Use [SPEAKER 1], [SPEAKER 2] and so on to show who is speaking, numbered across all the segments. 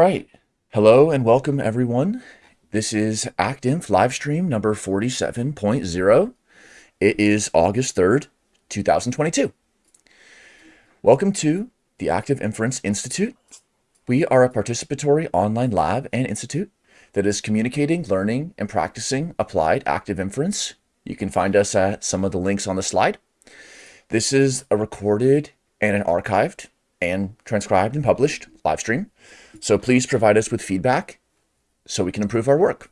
[SPEAKER 1] right. Hello and welcome everyone. This is ActInf livestream number 47.0. It is August 3rd, 2022. Welcome to the Active Inference Institute. We are a participatory online lab and institute that is communicating, learning, and practicing applied active inference. You can find us at some of the links on the slide. This is a recorded and an archived and transcribed and published live stream. So please provide us with feedback so we can improve our work.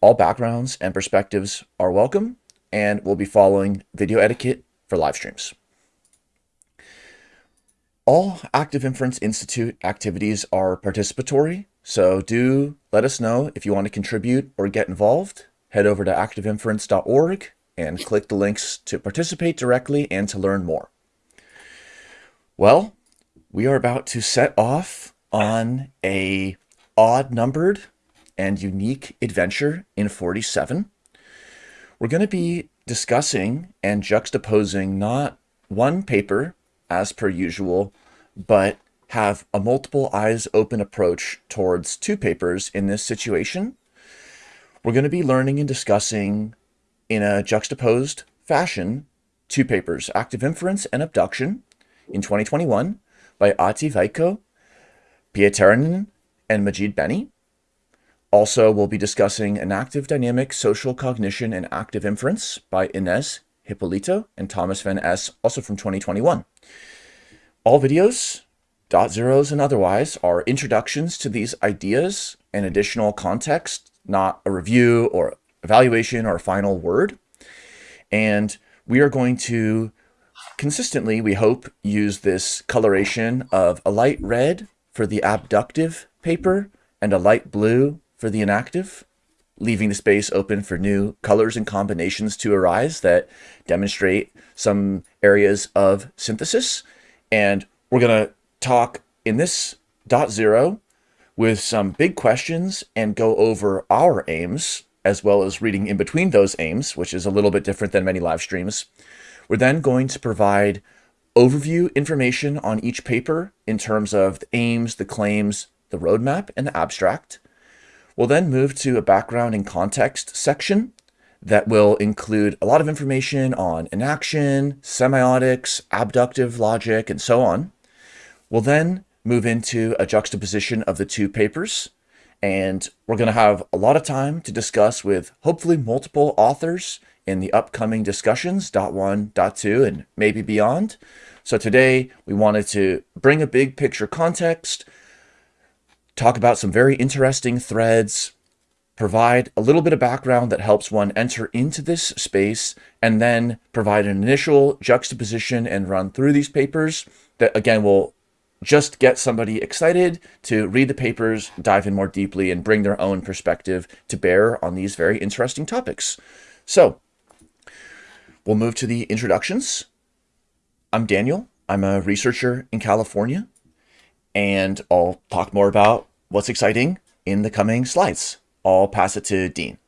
[SPEAKER 1] All backgrounds and perspectives are welcome and we'll be following video etiquette for live streams. All Active Inference Institute activities are participatory, so do let us know if you want to contribute or get involved. Head over to activeinference.org and click the links to participate directly and to learn more. Well, we are about to set off on a odd numbered and unique adventure in 47. We're going to be discussing and juxtaposing not one paper as per usual, but have a multiple eyes open approach towards two papers in this situation. We're going to be learning and discussing in a juxtaposed fashion two papers, Active Inference and Abduction in 2021, by Ati Veikko, Pietarinen, and Majid Beni. Also, we'll be discussing an active dynamic social cognition and active inference by Inês Hipólito and Thomas van Es, also from 2021. All videos, dot zeros and otherwise, are introductions to these ideas and additional context, not a review or evaluation or a final word. And we are going to consistently, we hope, use this coloration of a light red for the abductive paper and a light blue for the enactive, leaving the space open for new colors and combinations to arise that demonstrate some areas of synthesis. And we're going to talk in this dot zero with some big questions and go over our aims as well as reading in between those aims, which is a little bit different than many live streams. We're then going to provide overview information on each paper in terms of the aims, the claims, the roadmap, and the abstract. We'll then move to a background and context section that will include a lot of information on enaction, semiotics, abductive logic, and so on. We'll then move into a juxtaposition of the two papers, and we're going to have a lot of time to discuss with hopefully multiple authors in the upcoming discussions, dot one, dot two, and maybe beyond. So today we wanted to bring a big picture context, talk about some very interesting threads, provide a little bit of background that helps one enter into this space, and then provide an initial juxtaposition and run through these papers that again will just get somebody excited to read the papers, dive in more deeply, and bring their own perspective to bear on these very interesting topics. So We'll move to the introductions. I'm Daniel. I'm a researcher in California, and I'll talk more about what's exciting in the coming slides. I'll pass it to Dean.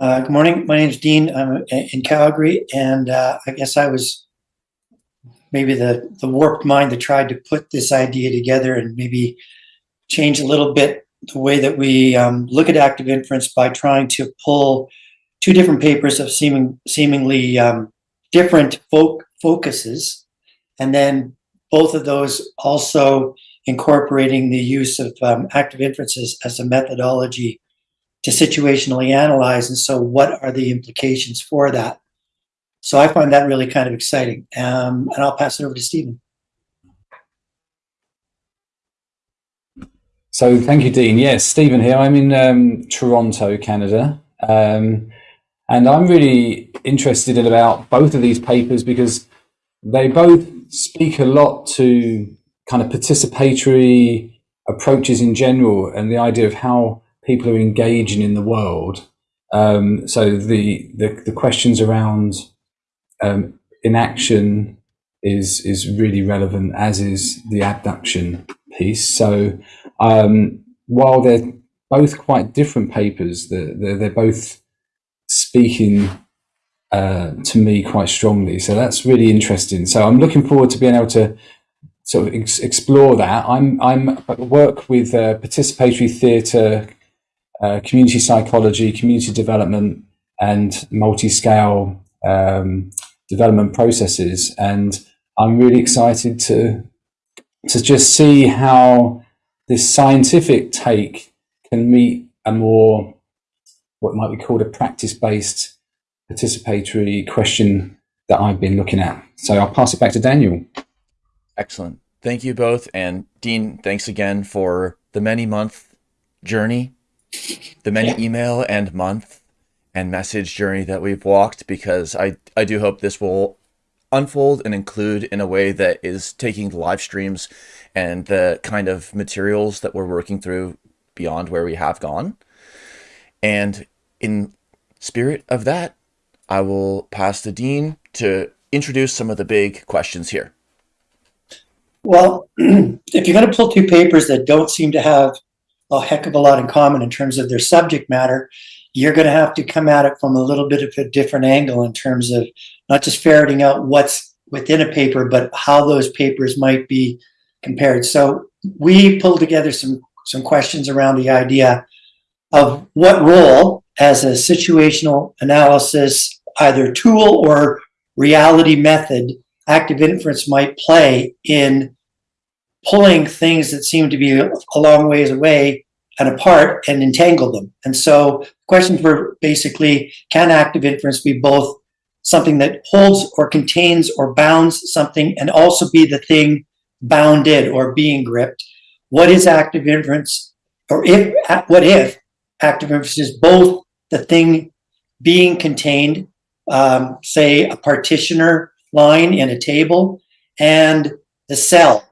[SPEAKER 2] Uh, good morning. My name is Dean. I'm in Calgary, and uh, I guess I was maybe the, the warped mind that tried to put this idea together and maybe change a little bit the way that we um, look at active inference by trying to pull two different papers of seeming, seemingly um, different fo focuses. And then both of those also incorporating the use of um, active inferences as a methodology to situationally analyze. And so what are the implications for that? So I find that really kind of exciting. Um, and I'll pass it over to Stephen.
[SPEAKER 3] So thank you, Dean. Yes, Stephen here. I'm in um, Toronto, Canada. Um, and I'm really interested in about both of these papers because they both speak a lot to kind of participatory approaches in general and the idea of how people are engaging in the world. Um, so the, the, the questions around um, enaction is is really relevant, as is the abduction piece. So um, while they're both quite different papers, they're, they're, they're both speaking uh, to me quite strongly. So that's really interesting. So I'm looking forward to being able to sort of ex- explore that. I'm I'm work with uh, participatory theatre, uh, community psychology, community development, and multi-scale um, development processes, and I'm really excited to to just see how this scientific take can meet a more what might be called a practice-based participatory question that I've been looking at. So I'll pass it back to Daniel.
[SPEAKER 1] Excellent. Thank you both. And Dean, thanks again for the many month journey, the many email and month and message journey that we've walked, because I, I do hope this will unfold and include in a way that is taking the live streams and the kind of materials that we're working through beyond where we have gone. And in spirit of that, I will pass to Dean to introduce some of the big questions here.
[SPEAKER 2] Well, if you're going to pull two papers that don't seem to have a heck of a lot in common in terms of their subject matter, you're going to have to come at it from a little bit of a different angle in terms of not just ferreting out what's within a paper, but how those papers might be compared. So we pulled together some some questions around the idea of what role as a situational analysis, either tool or reality method, active inference might play in pulling things that seem to be a long ways away and apart and entangle them. And so questions were basically, can active inference be both something that holds or contains or bounds something and also be the thing bounded or being gripped? What is active inference? Or if, what if active inference is both the thing being contained, um, say a partitioner line in a table, and the cell.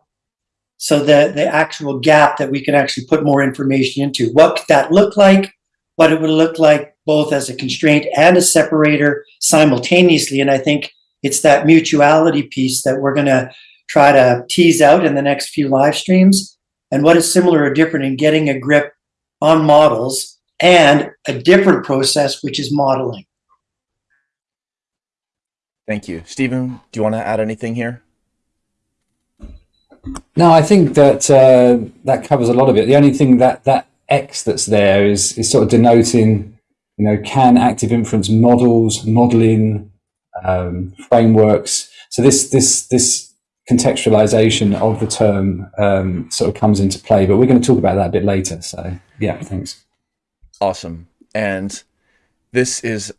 [SPEAKER 2] So the, the actual gap that we can actually put more information into. What could that look like? What it would look like both as a constraint and a separator simultaneously. And I think it's that mutuality piece that we're going to try to tease out in the next few live streams. And what is similar or different in getting a grip on models and a different process, which is modeling.
[SPEAKER 1] Thank you. Stephen, do you want to add anything here?
[SPEAKER 3] No, I think that uh, that covers a lot of it. The only thing that that X that's there is is sort of denoting, you know, can active inference models, modeling, um, frameworks. So this this this contextualization of the term um, sort of comes into play, but we're going to talk about that a bit later. So yeah, thanks.
[SPEAKER 1] Awesome. And this is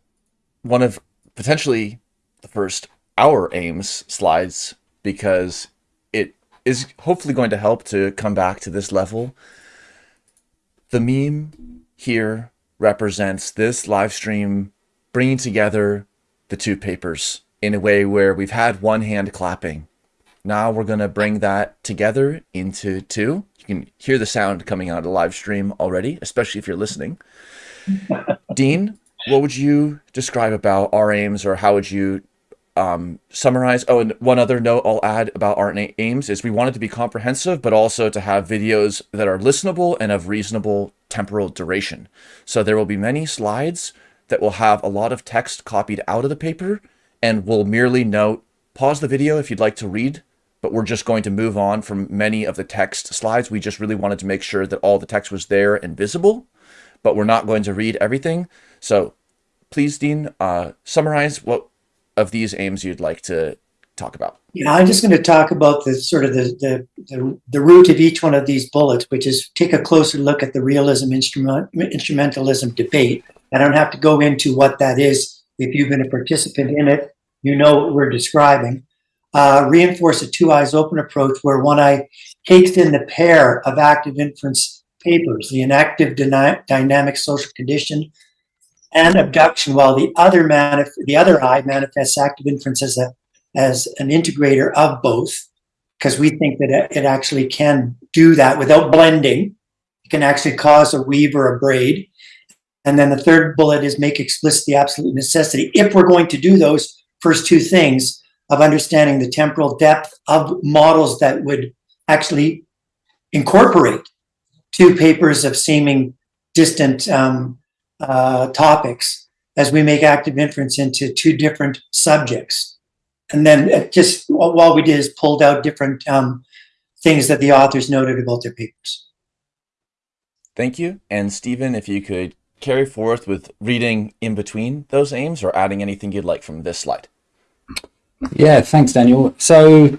[SPEAKER 1] one of potentially the first our aims slides because it is hopefully going to help to come back to this level. The meme here represents this live stream bringing together the two papers in a way where we've had one hand clapping. Now we're going to bring that together into two. You can hear the sound coming out of the live stream already, especially if you're listening. Dean, what would you describe about our aims or how would you um, summarize? Oh, and one other note I'll add about our aims is we want it to be comprehensive, but also to have videos that are listenable and of reasonable temporal duration. So there will be many slides that will have a lot of text copied out of the paper and we'll merely note, pause the video if you'd like to read, but we're just going to move on from many of the text slides. We just really wanted to make sure that all the text was there and visible but we're not going to read everything. So please, Dean, uh, summarize what of these aims you'd like to talk about.
[SPEAKER 2] Yeah, I'm just going to talk about the sort of the, the, the, the root of each one of these bullets, which is take a closer look at the realism instrument, instrumentalism debate. I don't have to go into what that is. If you've been a participant in it, you know what we're describing. Uh, reinforce a two eyes open approach where one eye takes in the pair of active inference papers, the enactive dynamic social cognition and abduction, while the other manif- the other eye manifests active inference as a as an integrator of both, because we think that it actually can do that without blending. It can actually cause a weave or a braid. And then the third bullet is make explicit the absolute necessity. If we're going to do those first two things of understanding the temporal depth of models that would actually incorporate two papers of seeming distant um, uh, topics as we make active inference into two different subjects. And then just what we did is pulled out different um, things that the authors noted about their papers.
[SPEAKER 1] Thank you. And Stephen, if you could carry forth with reading in between those aims or adding anything you'd like from this slide.
[SPEAKER 3] Yeah, thanks, Daniel. So,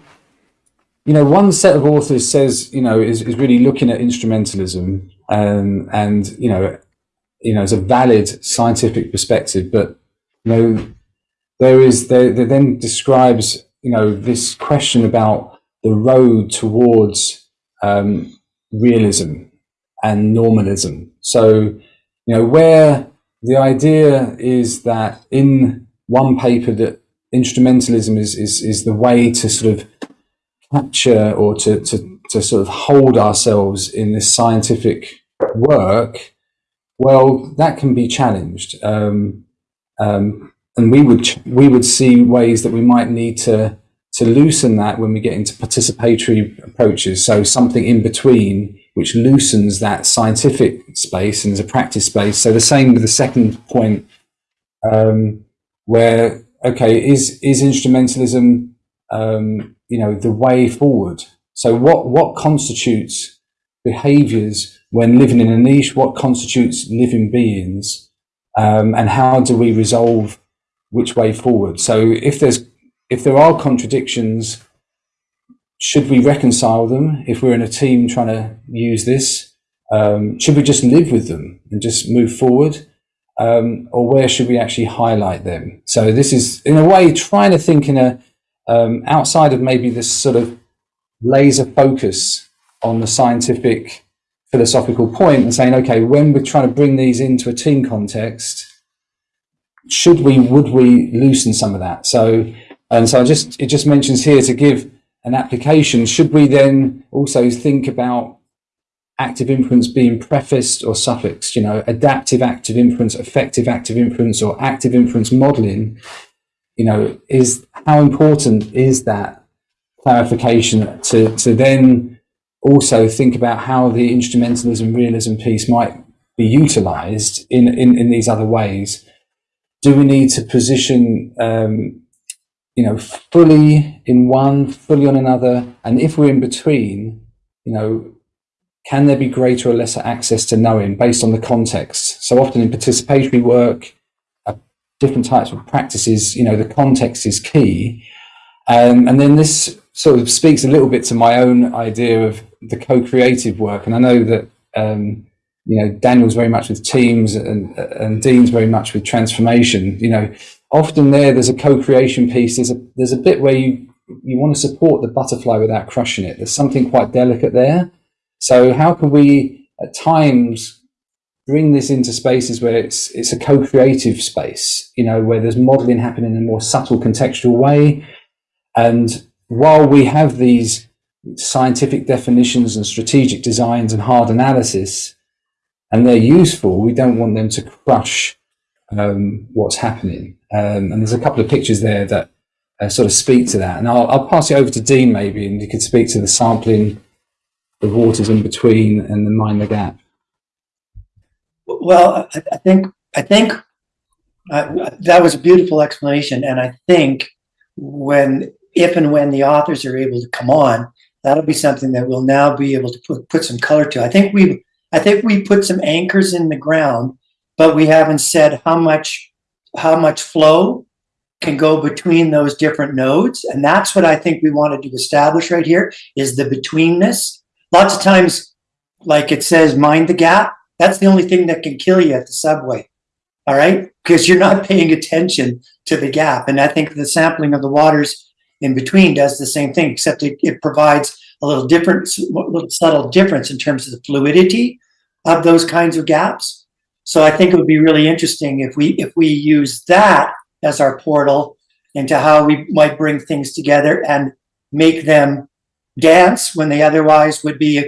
[SPEAKER 3] you know, one set of authors says, you know, is, is really looking at instrumentalism um, and, you know, you know, as a valid scientific perspective, but, you know, there is, there, there then describes, you know, this question about the road towards um, realism and nominalism. So, you know, where the idea is that in one paper that instrumentalism is, is, is the way to sort of capture or to, to, to sort of hold ourselves in this scientific work, well, that can be challenged. Um, um, and we would, we would see ways that we might need to, to loosen that when we get into participatory approaches. So something in between, which loosens that scientific space and is a practice space. So the same with the second point, um, where okay, is is instrumentalism, um, you know, the way forward? So what what constitutes behaviours when living in a niche? What constitutes living beings? Um, and how do we resolve which way forward? So if there's if there are contradictions, should we reconcile them if we're in a team trying to use this? Um, should we just live with them and just move forward? Um, or where should we actually highlight them? So this is, in a way, trying to think in a um, outside of maybe this sort of laser focus on the scientific philosophical point and saying, okay, when we're trying to bring these into a team context, should we, would we loosen some of that? So, and so I just, it just mentions here to give an application. Should we then also think about active inference being prefaced or suffixed, you know, adaptive active inference, effective active inference, or active inference modeling, you know, is how important is that clarification to, to then also think about how the instrumentalism realism piece might be utilized in, in, in these other ways. Do we need to position, um, you know, fully in one, fully on another? And if we're in between, you know, can there be greater or lesser access to knowing based on the context? So often in participatory work, uh, different types of practices, you know, the context is key. Um, and then this sort of speaks a little bit to my own idea of the co-creative work. And I know that, um, you know, Daniel's very much with teams and, and Dean's very much with transformation. You know, often there, there's a co-creation piece. There's a, there's a bit where you, you want to support the butterfly without crushing it. There's something quite delicate there. So how can we at times bring this into spaces where it's it's a co-creative space, you know, where there's modeling happening in a more subtle contextual way. And while we have these scientific definitions and strategic designs and hard analysis, and they're useful, we don't want them to crush um, what's happening. Um, and there's a couple of pictures there that uh, sort of speak to that. And I'll, I'll pass it over to Dean maybe, and you could speak to the sampling the waters in between and then mind the gap?
[SPEAKER 2] Well, I, I think I think uh, that was a beautiful explanation, and I think when if and when the authors are able to come on, that'll be something that we'll now be able to put put some color to. I think we I think we put some anchors in the ground, but we haven't said how much how much flow can go between those different nodes, and that's what I think we wanted to establish right here is the betweenness Lots of times, like it says, mind the gap. That's the only thing that can kill you at the subway. All right. Because you're not paying attention to the gap. And I think the sampling of the waters in between does the same thing, except it, it provides a little different, little subtle difference in terms of the fluidity of those kinds of gaps. So I think it would be really interesting if we if we use that as our portal into how we might bring things together and make them dance when they otherwise would be uh,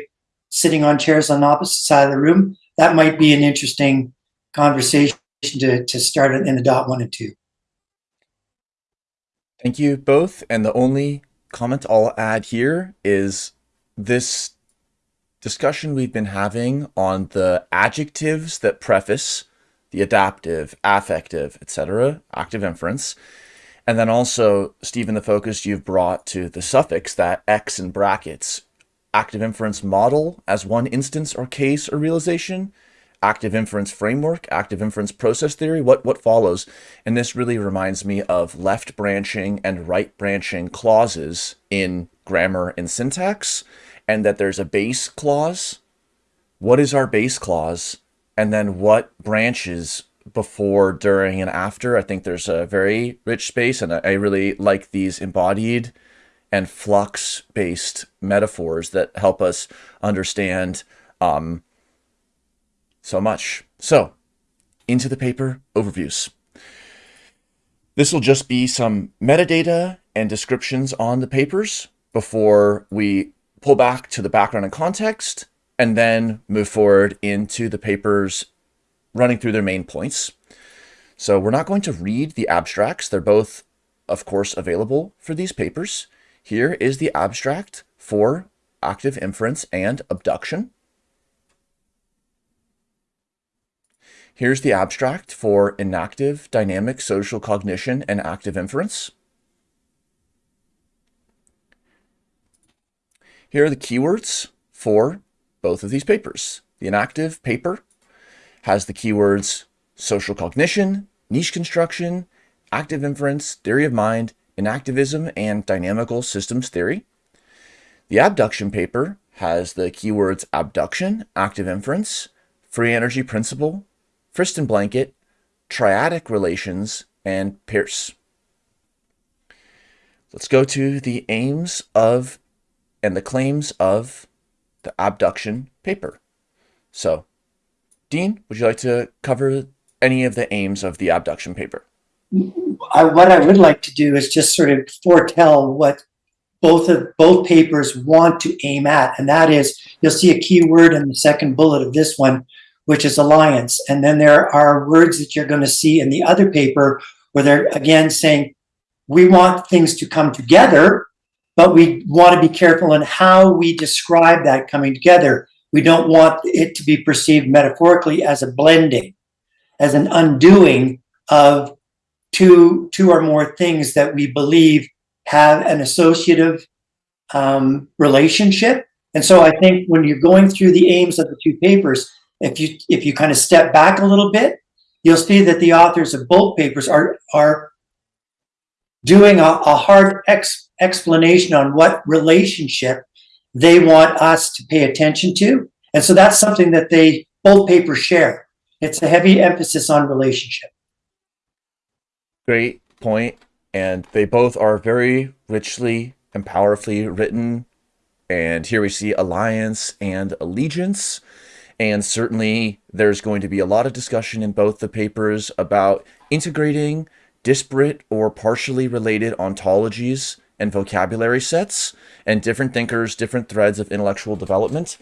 [SPEAKER 2] sitting on chairs on the opposite side of the room. That might be an interesting conversation to, to start in the dot one and two.
[SPEAKER 1] Thank you both. And the only comment I'll add here is this discussion we've been having on the adjectives that preface the adaptive, affective, etc., active inference, and then also, Stephen, the focus you've brought to the suffix, that X in brackets, active inference model as one instance or case or realization, active inference framework, active inference process theory, what, what follows. And this really reminds me of left branching and right branching clauses in grammar and syntax, and that there's a base clause. What is our base clause? And then what branches before, during, and after. I think there's a very rich space, and I really like these embodied and flux-based metaphors that help us understand um, so much. So, into the paper overviews. This will just be some metadata and descriptions on the papers before we pull back to the background and context, and then move forward into the papers running through their main points. So we're not going to read the abstracts. They're both, of course, available for these papers. Here is the abstract for active inference and abduction. Here's the abstract for enactive dynamic social cognition and active inference. Here are the keywords for both of these papers. The enactive paper has the keywords social cognition, niche construction, active inference, theory of mind, enactivism, and dynamical systems theory. The abduction paper has the keywords abduction, active inference, free energy principle, Friston blanket, triadic relations, and Peirce. Let's go to the aims of and the claims of the abduction paper. So, Dean, would you like to cover any of the aims of the abduction paper?
[SPEAKER 2] I, what I would like to do is just sort of foretell what both of both papers want to aim at, and that is you'll see a key word in the second bullet of this one, which is alliance, and then there are words that you're going to see in the other paper where they're again saying we want things to come together, but we want to be careful in how we describe that coming together. We don't want it to be perceived metaphorically as a blending, as an undoing of two, two or more things that we believe have an associative um, relationship. And so I think when you're going through the aims of the two papers, if you if you kind of step back a little bit, you'll see that the authors of both papers are are doing a, a hard ex, explanation on what relationship they want us to pay attention to. And so that's something that they both papers share. It's a heavy emphasis on relationship.
[SPEAKER 1] Great point. And they both are very richly and powerfully written. And here we see alliance and allegiance. And certainly there's going to be a lot of discussion in both the papers about integrating disparate or partially related ontologies and vocabulary sets and different thinkers, different threads of intellectual development.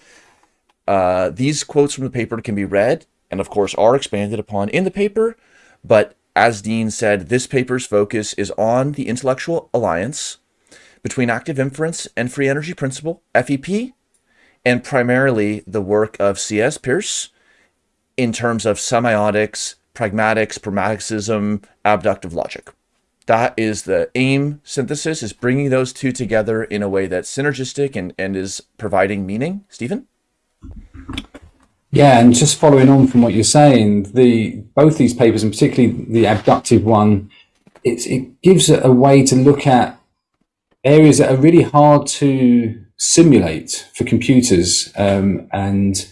[SPEAKER 1] Uh, these quotes from the paper can be read and of course are expanded upon in the paper, but as Dean said, this paper's focus is on the intellectual alliance between active inference and free energy principle, FEP, and primarily the work of C.S. Peirce in terms of semiotics, pragmatics, pragmaticism, abductive logic. That is the aim synthesis, is bringing those two together in a way that's synergistic and, and is providing meaning. Stephen?
[SPEAKER 3] Yeah, and just following on from what you're saying, the both these papers, and particularly the abductive one, it, it gives a way to look at areas that are really hard to simulate for computers, um, and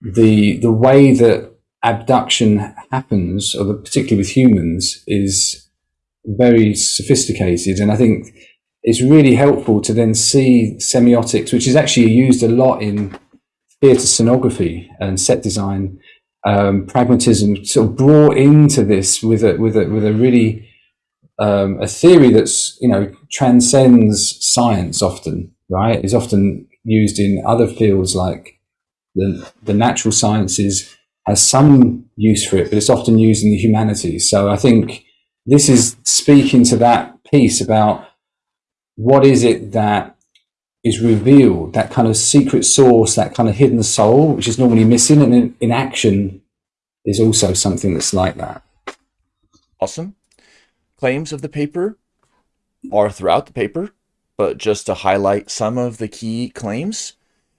[SPEAKER 3] the the way that abduction happens, or the, particularly with humans, is very sophisticated, and I think it's really helpful to then see semiotics, which is actually used a lot in theatre scenography and set design, um, pragmatism sort of brought into this with a with a with a really um, a theory that's you know transcends science often, right? Is often used in other fields like the the natural sciences has some use for it, but it's often used in the humanities. So I think this is speaking to that piece about what is it that is revealed, that kind of secret source, that kind of hidden soul, which is normally missing. And in, in action is also something that's like that.
[SPEAKER 1] Awesome. Claims of the paper are throughout the paper, but just to highlight some of the key claims.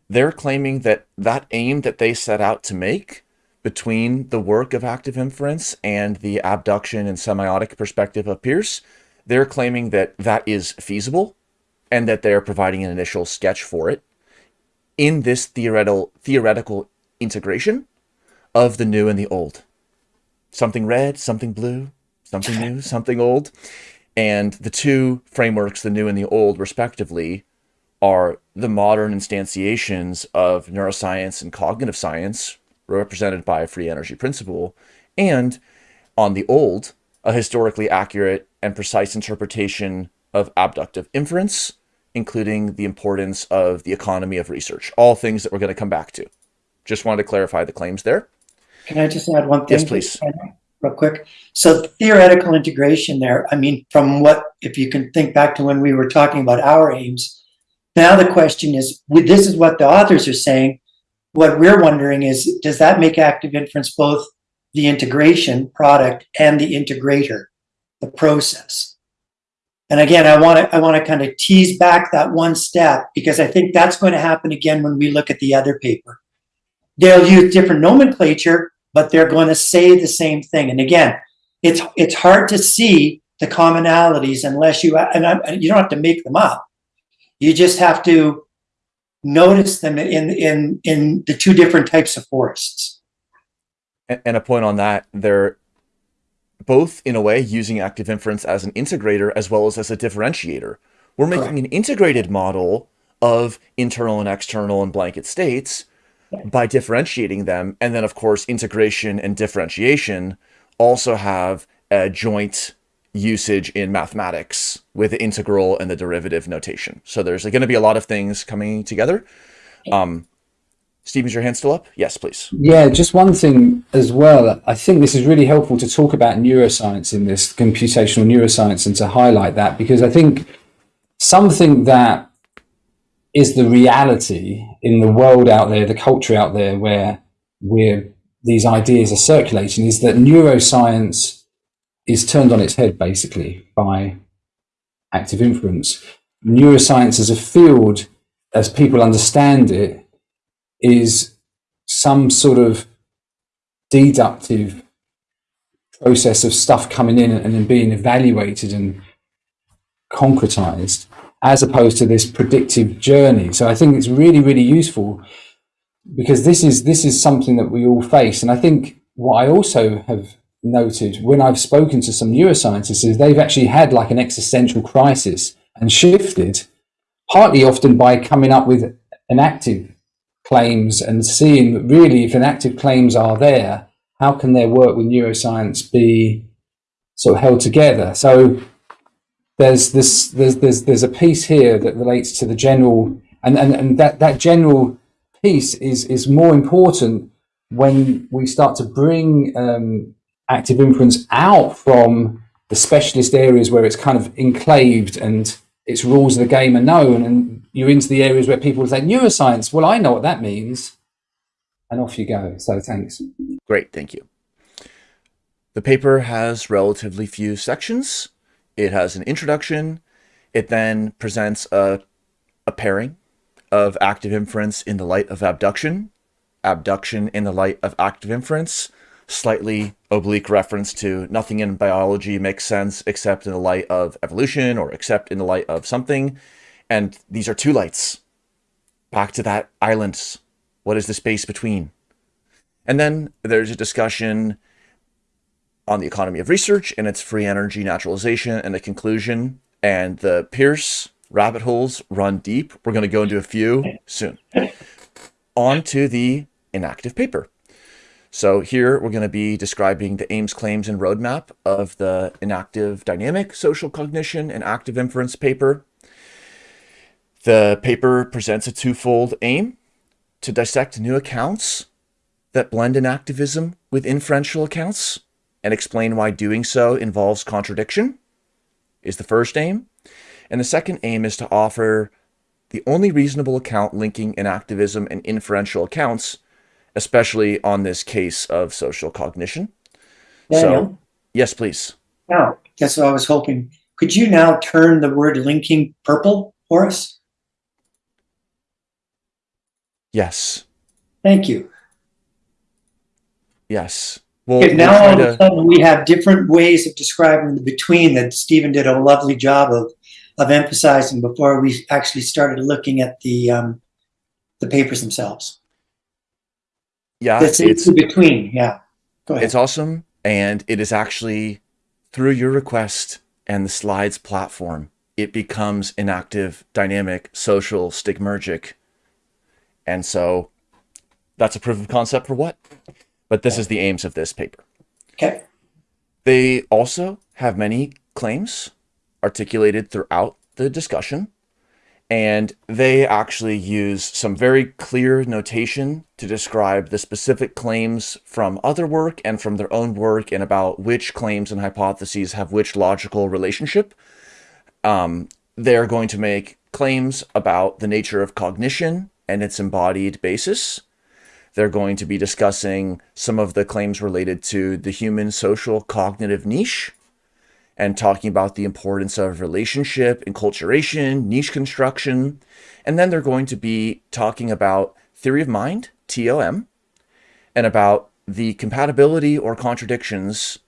[SPEAKER 1] they're claiming that that aim that they set out to make between the work of active inference and the abduction and semiotic perspective of Peirce, they're claiming that that is feasible and that they're providing an initial sketch for it in this theoretical theoretical integration of the new and the old. Something red, something blue, something new, something old. And the two frameworks, the new and the old, respectively, are the modern instantiations of neuroscience and cognitive science, represented by a free energy principle, and on the old, a historically accurate and precise interpretation of abductive inference, including the importance of the economy of research, all things that we're going to come back to. Just wanted to clarify the claims there.
[SPEAKER 2] Can I just add one thing?
[SPEAKER 1] Yes, please.
[SPEAKER 2] Real quick. So theoretical integration there, I mean, from what, if you can think back to when we were talking about our aims, now the question is, this is what the authors are saying. What we're wondering is, does that make active inference both the integration product and the integrator, the process? And again, I want to I want to kind of tease back that one step because I think that's going to happen again when we look at the other paper. They'll use different nomenclature, but they're going to say the same thing. And again, it's it's hard to see the commonalities unless you and I, you don't have to make them up. You just have to notice them in in in the two different types of forests.
[SPEAKER 1] And a point on that, they're both in a way using active inference as an integrator as well as as a differentiator. We're making Correct. an integrated model of internal and external and blanket states by differentiating them. And then, of course, integration and differentiation also have a joint usage in mathematics with the integral and the derivative notation. So there's going to be a lot of things coming together. Um, Steve, is your hand still up? Yes, please.
[SPEAKER 3] Yeah, just one thing as well. I think this is really helpful to talk about neuroscience in this computational neuroscience and to highlight that because I think something that is the reality in the world out there, the culture out there where we're these ideas are circulating is that neuroscience is turned on its head basically by active inference. Neuroscience as a field, as people understand it, is some sort of deductive process of stuff coming in and then being evaluated and concretized as opposed to this predictive journey. So I think it's really, really useful because this is this is something that we all face. And I think what I also have noted when I've spoken to some neuroscientists is they've actually had like an existential crisis and shifted, partly often by coming up with enactive claims and seeing really if enactive claims are there, how can their work with neuroscience be sort of held together? So there's this there's there's there's a piece here that relates to the general and, and, and that, that general piece is is more important when we start to bring um, active inference out from the specialist areas where it's kind of enclaved and its rules of the game are known and you're into the areas where people say neuroscience well i know what that means and off you go. So thanks.
[SPEAKER 1] Great thank you. The paper has relatively few sections. It has an introduction. It then presents a, a pairing of active inference in the light of abduction abduction in the light of active inference slightly oblique reference to nothing in biology makes sense except in the light of evolution or except in the light of something. And these are two lights. Back to that island. What is the space between? And then there's a discussion on the economy of research and its free energy naturalization and the conclusion. And the Peirce rabbit holes run deep. We're going to go into a few soon. On to the enactive paper. So here we're going to be describing the aims, claims, and roadmap of the enactive dynamic social cognition and active inference paper. The paper presents a twofold aim to dissect new accounts that blend enactivism with inferential accounts and explain why doing so involves contradiction is the first aim. And the second aim is to offer the only reasonable account linking enactivism and inferential accounts especially on this case of social cognition. Daniel? So, yes, please.
[SPEAKER 2] Now, guess what I was hoping. Could you now turn the word linking purple for us?
[SPEAKER 1] Yes.
[SPEAKER 2] Thank you.
[SPEAKER 1] Yes. Well,
[SPEAKER 2] Okay, now all of a sudden we have different ways of describing the between that Stephen did a lovely job of of emphasizing before we actually started looking at the um, the papers themselves.
[SPEAKER 1] Yeah, it's
[SPEAKER 2] the between. Yeah. Go ahead.
[SPEAKER 1] it's awesome, and it is actually through your request and the slides platform, it becomes an active, dynamic, social, stigmergic, and so that's a proof of concept for what. But this is the aims of this paper.
[SPEAKER 2] okay.
[SPEAKER 1] They also have many claims articulated throughout the discussion, and they actually use some very clear notation to describe the specific claims from other work and from their own work and about which claims and hypotheses have which logical relationship. Um, they're going to make claims about the nature of cognition and its embodied basis. They're going to be discussing some of the claims related to the human social cognitive niche and talking about the importance of relationship, enculturation, niche construction. And then they're going to be talking about theory of mind, TOM, and about the compatibility or contradictions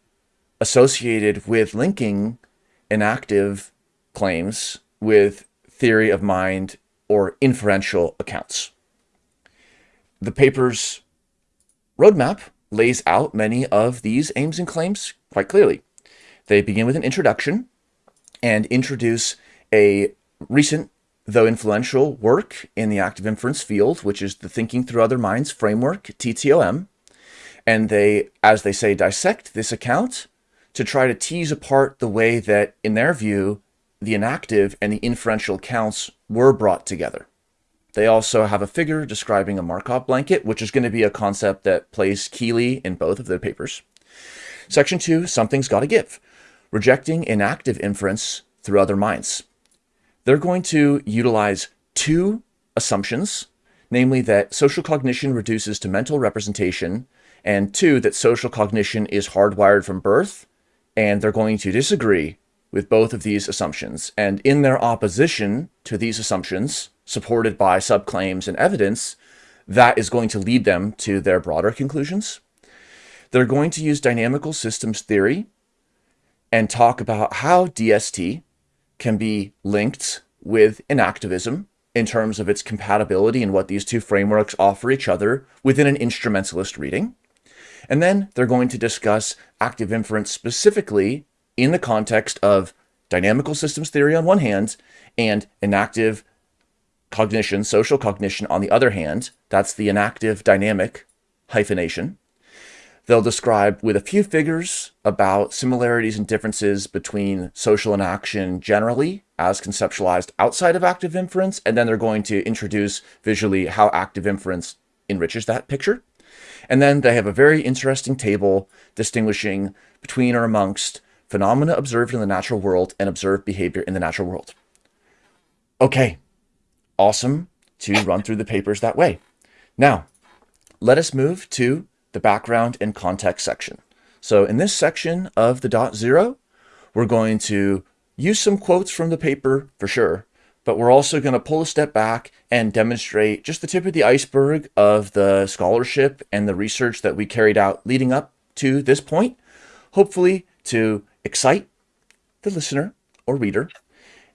[SPEAKER 1] associated with linking enactive claims with theory of mind or inferential accounts. The paper's roadmap lays out many of these aims and claims quite clearly. They begin with an introduction and introduce a recent, though influential, work in the active inference field, which is the Thinking Through Other Minds framework, TTOM. And they, as they say, dissect this account to try to tease apart the way that, in their view, the enactive and the inferential accounts were brought together. They also have a figure describing a Markov blanket, which is going to be a concept that plays keyly in both of their papers. Section 2, Something's Gotta Give, rejecting enactive inference through other minds. They're going to utilize two assumptions, namely that social cognition reduces to mental representation, and two, that social cognition is hardwired from birth, and they're going to disagree with both of these assumptions. And in their opposition to these assumptions, supported by subclaims and evidence, that is going to lead them to their broader conclusions. They're going to use dynamical systems theory and talk about how DST can be linked with enactivism in terms of its compatibility and what these two frameworks offer each other within an instrumentalist reading. And then they're going to discuss active inference specifically in the context of dynamical systems theory on one hand and enactive cognition, social cognition on the other hand. That's the enactive dynamic hyphenation. They'll describe with a few figures about similarities and differences between social enaction generally as conceptualized outside of active inference, and then they're going to introduce visually how active inference enriches that picture. And then they have a very interesting table distinguishing between or amongst phenomena observed in the natural world and observed behavior in the natural world. Okay, awesome to run through the papers that way. Now, let us move to the background and context section. So in this section of the dot zero, we're going to use some quotes from the paper for sure, but we're also going to pull a step back and demonstrate just the tip of the iceberg of the scholarship and the research that we carried out leading up to this point, hopefully to excite the listener or reader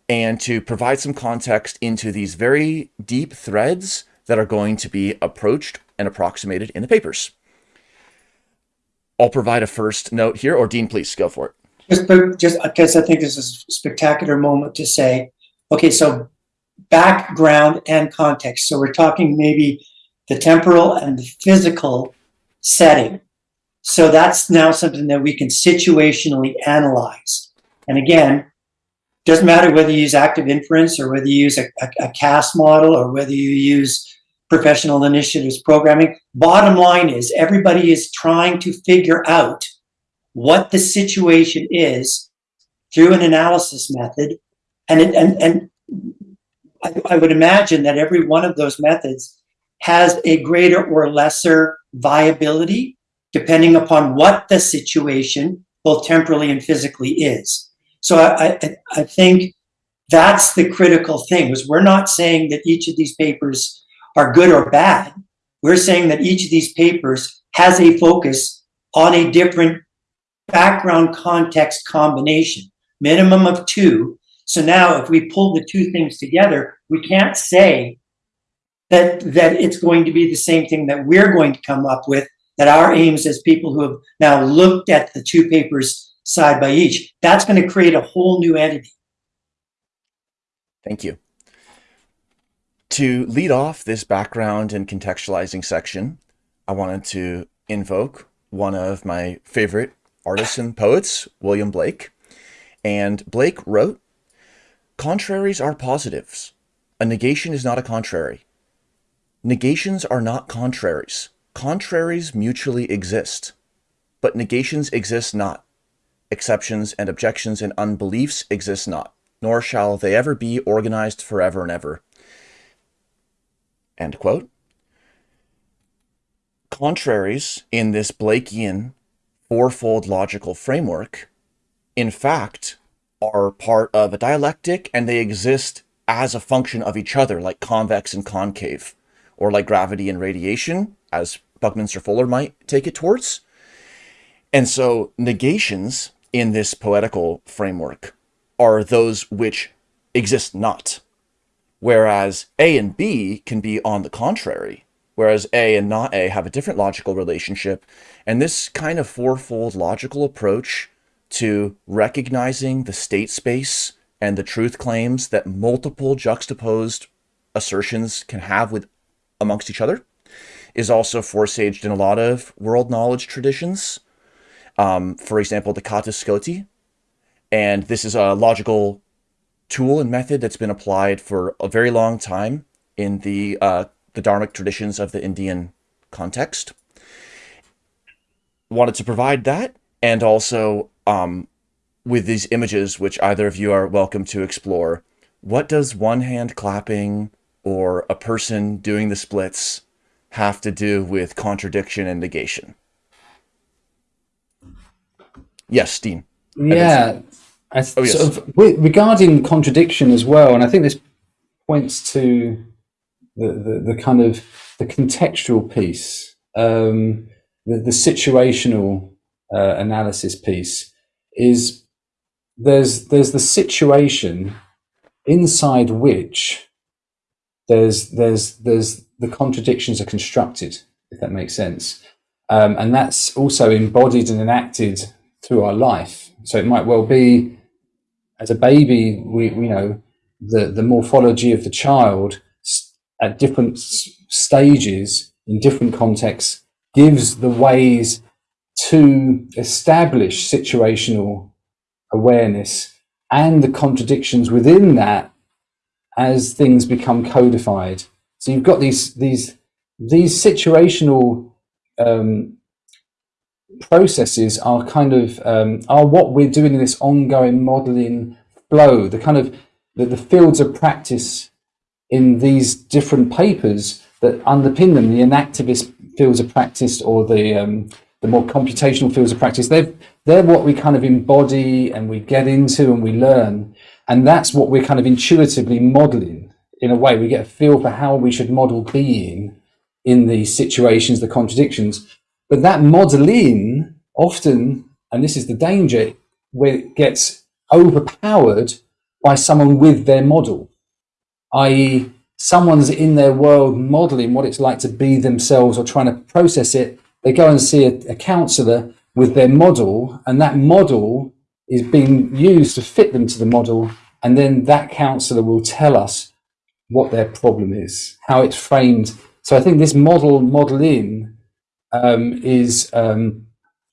[SPEAKER 1] and to provide some context into these very deep threads that are going to be approached and approximated in the papers. I'll provide a first note here, or Dean, please go for it.
[SPEAKER 2] Just, just because I think this is a spectacular moment to say, okay, so background and context. So we're talking maybe the temporal and the physical setting. So that's now something that we can situationally analyze. And again, doesn't matter whether you use active inference or whether you use a, a, a CAS model or whether you use professional initiatives programming. Bottom line is everybody is trying to figure out what the situation is through an analysis method. And, it, and, and I, I would imagine that every one of those methods has a greater or lesser viability depending upon what the situation, both temporally and physically, is. So I, I, I think that's the critical thing. Was we're not saying that each of these papers are good or bad. We're saying that each of these papers has a focus on a different background context combination, minimum of two. So now if we pull the two things together, we can't say that, that it's going to be the same thing that we're going to come up with, that our aims as people who have now looked at the two papers side by each, that's going to create a whole new entity.
[SPEAKER 1] Thank you. To lead off this background and contextualizing section, I wanted to invoke one of my favorite artists and poets, William Blake. And Blake wrote, Contraries are positives. A negation is not a contrary. Negations are not contraries. Contraries mutually exist. But negations exist not. Exceptions and objections and unbeliefs exist not, nor shall they ever be organized forever and ever. End quote. Contraries in this Blakean fourfold logical framework, in fact, are part of a dialectic and they exist as a function of each other, like convex and concave, or like gravity and radiation, as Buckminster Fuller might take it towards. And so negations in this poetical framework are those which exist not, whereas A and B can be on the contrary, whereas A and not A have a different logical relationship. And this kind of fourfold logical approach to recognizing the state space and the truth claims that multiple juxtaposed assertions can have with amongst each other is also forsaged in a lot of world knowledge traditions. Um, for example, the Catuskoti. And this is a logical tool and method that's been applied for a very long time in the uh, the Dharmic traditions of the Indian context. Wanted to provide that, and also um, with these images, which either of you are welcome to explore. What does one hand clapping or a person doing the splits have to do with contradiction and negation? Yes, Dean.
[SPEAKER 3] Yeah.
[SPEAKER 1] Oh, yes.
[SPEAKER 3] sort of, regarding contradiction as well, and I think this points to the, the, the kind of the contextual piece, um, the, the situational uh, analysis piece is there's there's the situation inside which there's there's there's the contradictions are constructed, if that makes sense, um, and that's also embodied and enacted through our life. So it might well be, as a baby, we, we know the the morphology of the child at different stages in different contexts gives the ways to establish situational awareness and the contradictions within that as things become codified. So you've got these these these situational um, processes are kind of um, are what we're doing in this ongoing modeling flow. The kind of the, the fields of practice in these different papers that underpin them, the enactivist fields of practice or the um, the more computational fields of practice. They're they're what we kind of embody and we get into and we learn, and that's what we're kind of intuitively modeling. In a way, we get a feel for how we should model being in these situations, the contradictions. But that modeling often, and this is the danger, where it gets overpowered by someone with their model, i.e., someone's in their world modeling what it's like to be themselves or trying to process it. They go and see a, a counselor with their model, and that model is being used to fit them to the model, and then that counselor will tell us what their problem is, how it's framed. So I think this model modeling um, is um,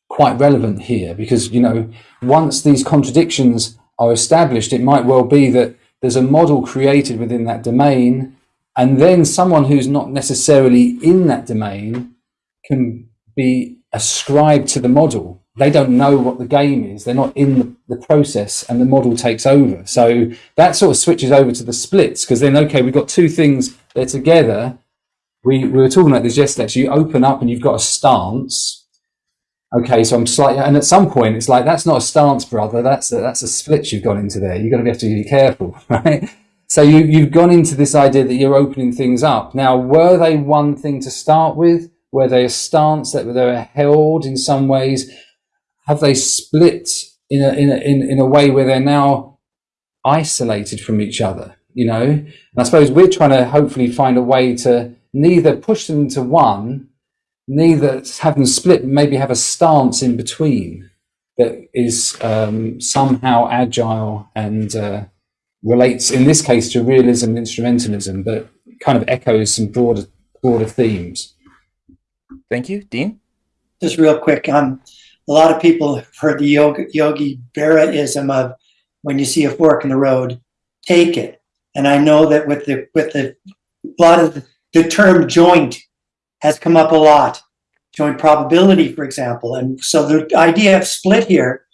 [SPEAKER 3] quite relevant here because you know once these contradictions are established, it might well be that there's a model created within that domain, and then someone who's not necessarily in that domain can be ascribed to the model. They don't know what the game is. They're not in the, the process, and the model takes over. So that sort of switches over to the splits because then, okay, we've got two things. They're together. We, we were talking about this yesterday. So you open up and you've got a stance. Okay, so I'm slightly, and at some point it's like that's not a stance, brother. That's a, that's a split you've gone into there. You're going to have to be careful, right? so you, you've gone into this idea that you're opening things up. Now, were they one thing to start with? Were they a stance that they were held in some ways? Have they split in a, in a, in, in a way where they're now isolated from each other? You know, and I suppose we're trying to hopefully find a way to neither push them into one, neither have them split, maybe have a stance in between that is um, somehow agile and uh, relates, in this case, to realism and instrumentalism, but kind of echoes some broader broader themes.
[SPEAKER 1] Thank you, Dean.
[SPEAKER 2] Just real quick, um, a lot of people have heard the yoga, Yogi Berra-ism of when you see a fork in the road, take it. And I know that with the with the a lot of the, the term joint has come up a lot joint probability, for example. And so the idea of split here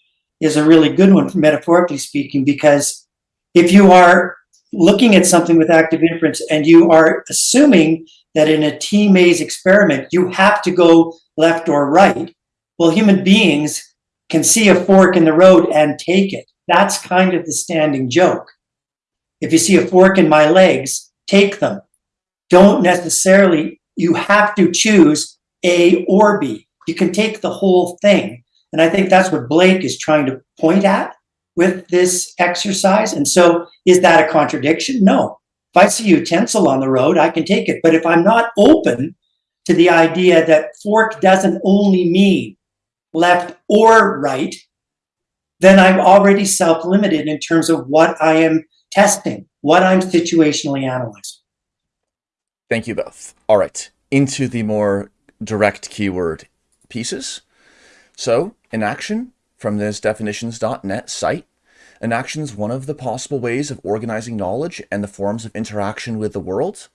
[SPEAKER 2] is a really good one, metaphorically speaking, because if you are looking at something with active inference and you are assuming that in a T maze experiment, you have to go left or right, well, human beings can see a fork in the road and take it. That's kind of the standing joke. If you see a fork in my legs, take them. Don't necessarily, you have to choose a or B. You can take the whole thing. And I think that's what Blake is trying to point at with this exercise. And so is that a contradiction? No. If I see utensil on the road, I can take it. But if I'm not open to the idea that fork doesn't only mean left or right, then I'm already self-limited in terms of what I am testing, what I'm situationally analyzing.
[SPEAKER 1] Thank you both. All right, into the more direct keyword pieces. So enaction from this definitions.net site. Enaction is one of the possible ways of organizing knowledge and the forms of interaction with the world.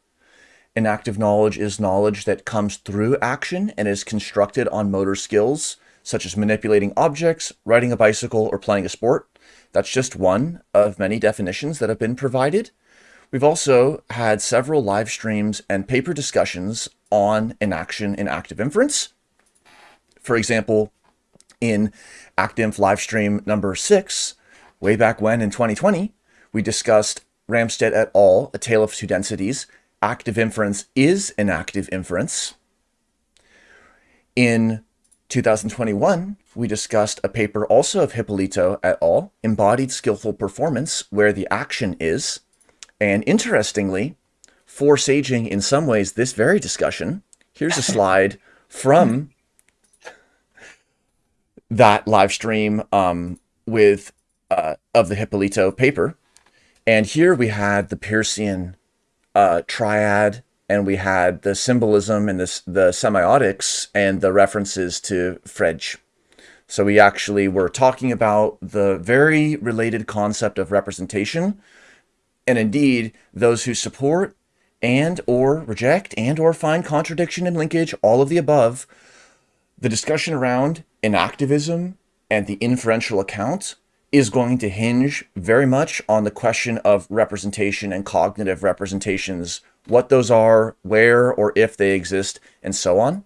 [SPEAKER 1] Enactive knowledge is knowledge that comes through action and is constructed on motor skills, such as manipulating objects, riding a bicycle, or playing a sport. That's just one of many definitions that have been provided. We've also had several live streams and paper discussions on enaction in active inference. For example, in ActInf livestream number six, way back when in 2020, we discussed Ramstead et al., A Tale of Two Densities, active inference is enactive inference. In 2021, we discussed a paper also of Hipólito et al., Embodied Skillful Performance, where the action is. And interestingly, forsaging in some ways this very discussion, here's a slide from that live stream um, with uh, of the Hipólito paper. And here we had the Peircean uh, triad, and we had the symbolism and the semiotics and the references to Frege. So we actually were talking about the very related concept of representation, and indeed those who support and or reject and or find contradiction and linkage, all of the above, the discussion around enactivism and the inferential account is going to hinge very much on the question of representation and cognitive representations, what those are, where or if they exist, and so on.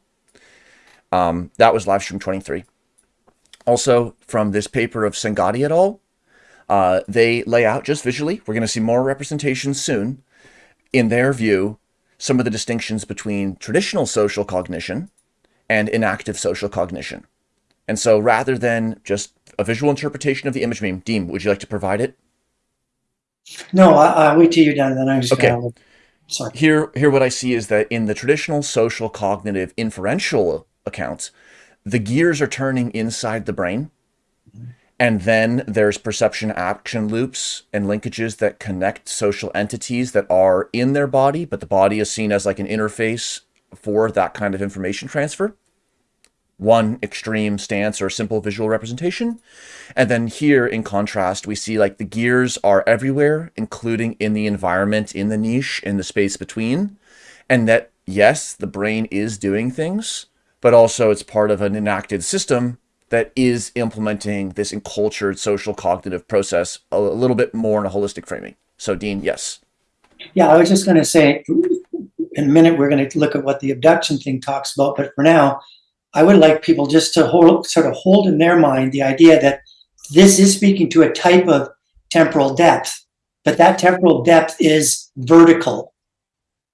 [SPEAKER 1] Um, that was live stream 23. Also, from this paper of Sengati et al., uh, they lay out just visually, we're going to see more representations soon, in their view, some of the distinctions between traditional social cognition and enactive social cognition. And so rather than just a visual interpretation of the image meme, Dean, would you like to provide it?
[SPEAKER 2] No, I, will wait till you're done, then I'm just okay. gonna. Sorry.
[SPEAKER 1] Here, here, what I see is that in the traditional social cognitive inferential accounts, the gears are turning inside the brain, and then there's perception action loops and linkages that connect social entities that are in their body, but the body is seen as like an interface for that kind of information transfer. One extreme stance or simple visual representation. And then here, in contrast, we see like the gears are everywhere, including in the environment, in the niche, in the space between. And that, yes, the brain is doing things, but also it's part of an enacted system that is implementing this encultured social cognitive process a, little bit more in a holistic framing. So Dean, yes.
[SPEAKER 2] Yeah, I was just going to say, in a minute, we're going to look at what the abduction thing talks about. But for now, I would like people just to hold, sort of hold in their mind the idea that this is speaking to a type of temporal depth. but that temporal depth is vertical.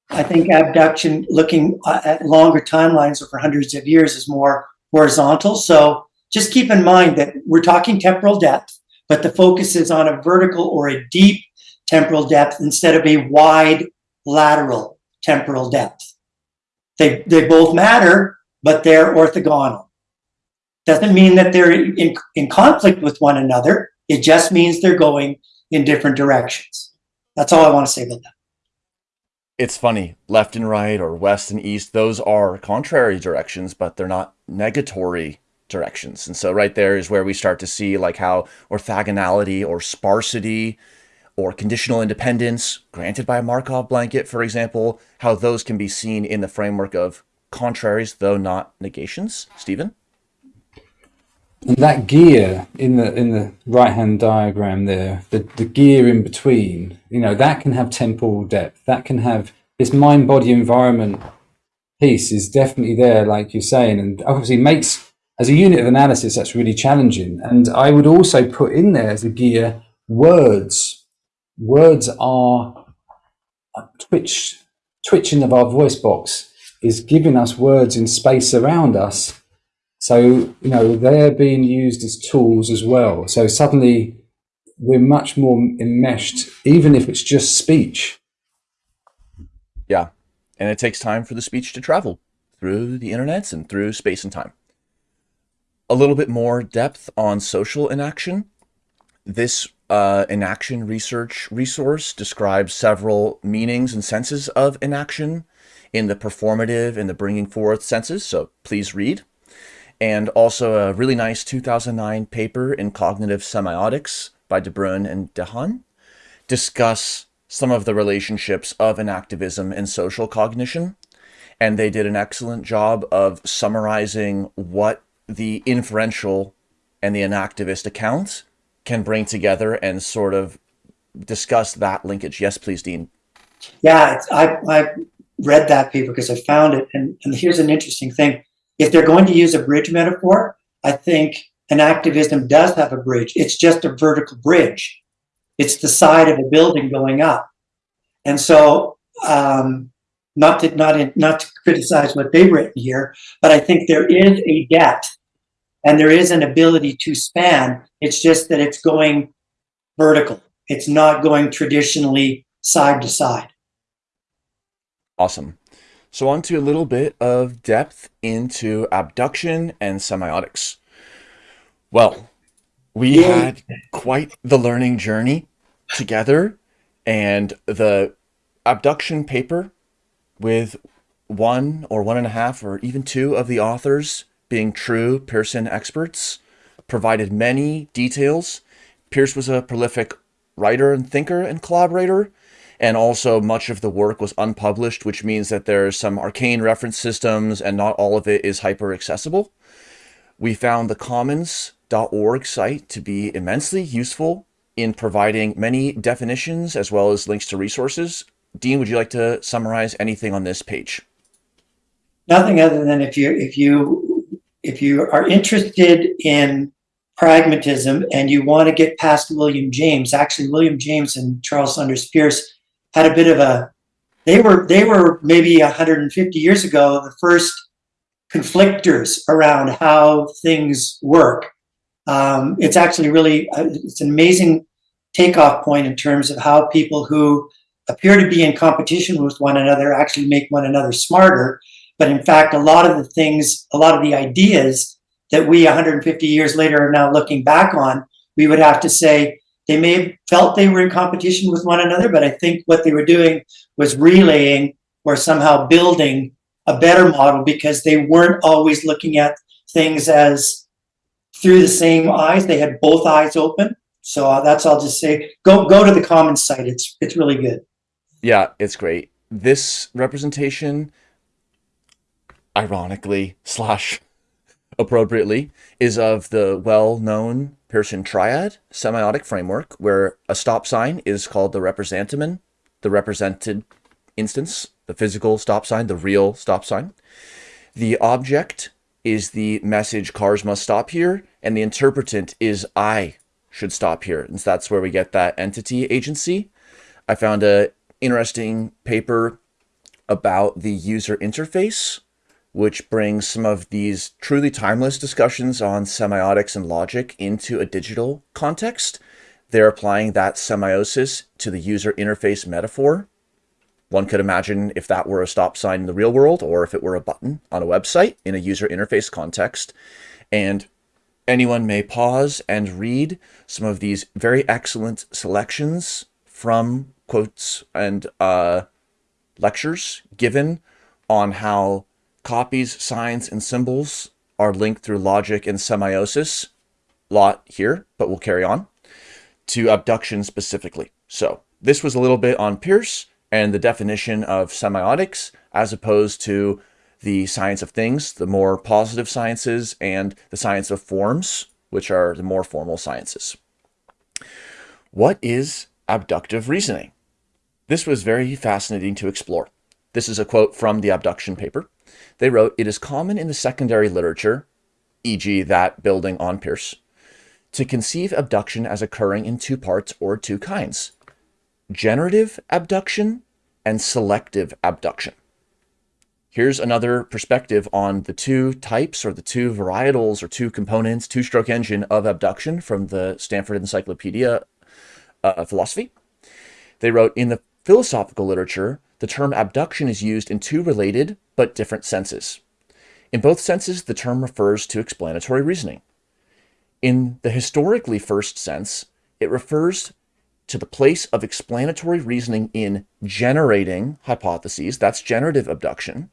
[SPEAKER 2] I think abduction, looking uh, at longer timelines over hundreds of years, is more horizontal. So just keep in mind that we're talking temporal depth, but the focus is on a vertical or a deep temporal depth instead of a wide lateral temporal depth. They, they both matter, but they're orthogonal. Doesn't mean that they're in, in conflict with one another. It just means they're going in different directions. That's all I want to say about that.
[SPEAKER 1] It's funny, left and right or west and east, those are contrary directions, but they're not negatory directions. And so right there is where we start to see like how orthogonality or sparsity or conditional independence granted by a Markov blanket, for example, how those can be seen in the framework of contraries, though not negations. Stephen?
[SPEAKER 3] And that gear in the in the right hand diagram there, the, the gear in between, you know, that can have temporal depth. That can have this mind body environment piece is definitely there, like you're saying, and obviously makes as a unit of analysis that's really challenging. And I would also put in there as a gear words. Words are uh, twitch twitching of our voice box is giving us words in space around us so, you know, they're being used as tools as well. So suddenly we're much more enmeshed, even if it's just speech.
[SPEAKER 1] Yeah. And it takes time for the speech to travel through the internets and through space and time. A little bit more depth on social enaction. This uh, enaction research resource describes several meanings and senses of enaction in the performative and the bringing forth senses. So please read and also a really nice 2009 paper in Cognitive Semiotics by De Bruyn and Dehaene discuss some of the relationships of enactivism and social cognition. And they did an excellent job of summarizing what the inferential and the enactivist account can bring together and sort of discuss that linkage. Yes, please, Dean.
[SPEAKER 2] Yeah, I, I read that paper because I found it. And, and here's an interesting thing if they're going to use a bridge metaphor, I think enactivism does have a bridge. It's just a vertical bridge. It's the side of a building going up. And so, um, not to not in, not to criticize what they've written here, but I think there is a depth and there is an ability to span. It's just that it's going vertical. It's not going traditionally side to side.
[SPEAKER 1] Awesome. So on to a little bit of depth into abduction and semiotics. Well, we had quite the learning journey together and the abduction paper with one or one and a half or even two of the authors being true Peircean experts provided many details. Peirce was a prolific writer and thinker and collaborator, and also much of the work was unpublished, which means that there's some arcane reference systems and not all of it is hyper accessible. We found the commens.org site to be immensely useful in providing many definitions as well as links to resources. Dean, would you like to summarize anything on this page?
[SPEAKER 2] Nothing other than if you if you if you are interested in pragmatism and you want to get past William James, actually William James and Charles Sanders Peirce had a bit of a they were they were maybe 150 years ago the first conflictors around how things work. Um, it's actually really uh, it's an amazing takeoff point in terms of how people who appear to be in competition with one another actually make one another smarter. But in fact, a lot of the things, a lot of the ideas that we 150 years later are now looking back on, we would have to say, they may have felt they were in competition with one another, but I think what they were doing was relaying or somehow building a better model because they weren't always looking at things as through the same eyes. They had both eyes open. So uh, that's all just say. Go go to the Commens site. It's it's really good.
[SPEAKER 1] Yeah, it's great. This representation, ironically slash appropriately, is of the well-known Peircean triad semiotic framework, where a stop sign is called the representamen, the represented instance, the physical stop sign, the real stop sign. The object is the message cars must stop here, and the interpretant is I should stop here. And so that's where we get that entity agency. I found a interesting paper about the user interface, which brings some of these truly timeless discussions on semiotics and logic into a digital context. They're applying that semiosis to the user interface metaphor. One could imagine if that were a stop sign in the real world or if it were a button on a website in a user interface context. And anyone may pause and read some of these very excellent selections from quotes and uh, lectures given on how copies, signs, and symbols are linked through logic and semiosis. Lot here, but we'll carry on to abduction specifically. So this was a little bit on Peirce and the definition of semiotics as opposed to the science of things, the more positive sciences, and the science of forms, which are the more formal sciences. What is abductive reasoning? This was very fascinating to explore. This is a quote from the abduction paper. They wrote, It is common in the secondary literature, e.g., that building on Peirce, to conceive abduction as occurring in two parts or two kinds generative abduction and selective abduction. Here's another perspective on the two types or the two varietals or two components, two stroke engine of abduction from the Stanford Encyclopedia uh, Philosophy. They wrote in the philosophical literature, the term abduction is used in two related but different senses. In both senses, the term refers to explanatory reasoning. In the historically first sense, it refers to the place of explanatory reasoning in generating hypotheses, that's generative abduction,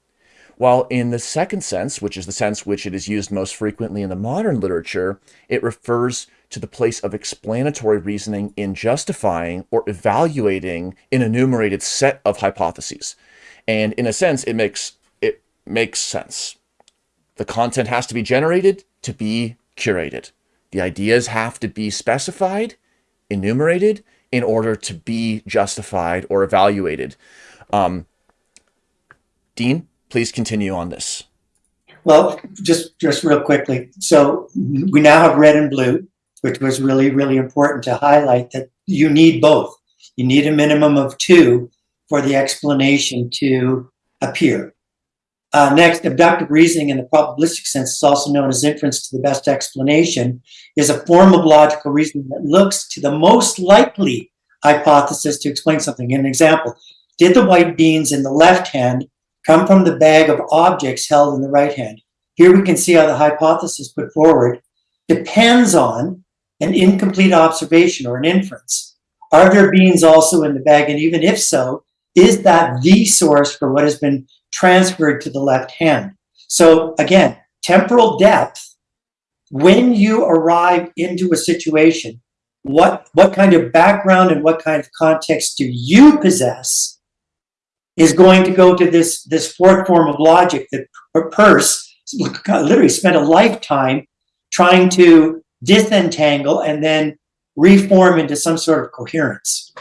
[SPEAKER 1] while in the second sense, which is the sense which it is used most frequently in the modern literature, it refers to the place of explanatory reasoning in justifying or evaluating an enumerated set of hypotheses. And in a sense, it makes it makes sense. The content has to be generated to be curated. The ideas have to be specified, enumerated, in order to be justified or evaluated. Um, Dean, please continue on this.
[SPEAKER 2] Well, just just real quickly. So we now have red and blue, which was really really important to highlight that you need both. You need a minimum of two for the explanation to appear. Uh, next, abductive reasoning in the probabilistic sense is also known as inference to the best explanation, is a form of logical reasoning that looks to the most likely hypothesis to explain something. An example, did the white beans in the left hand come from the bag of objects held in the right hand. Here we can see how the hypothesis put forward depends on an incomplete observation or an inference. Are there beans also in the bag? And even if so, is that the source for what has been transferred to the left hand? So again, temporal depth, when you arrive into a situation, what, what kind of background and what kind of context do you possess is going to go to this, this fourth form of logic that Peirce literally spent a lifetime trying to disentangle and then reform into some sort of coherence.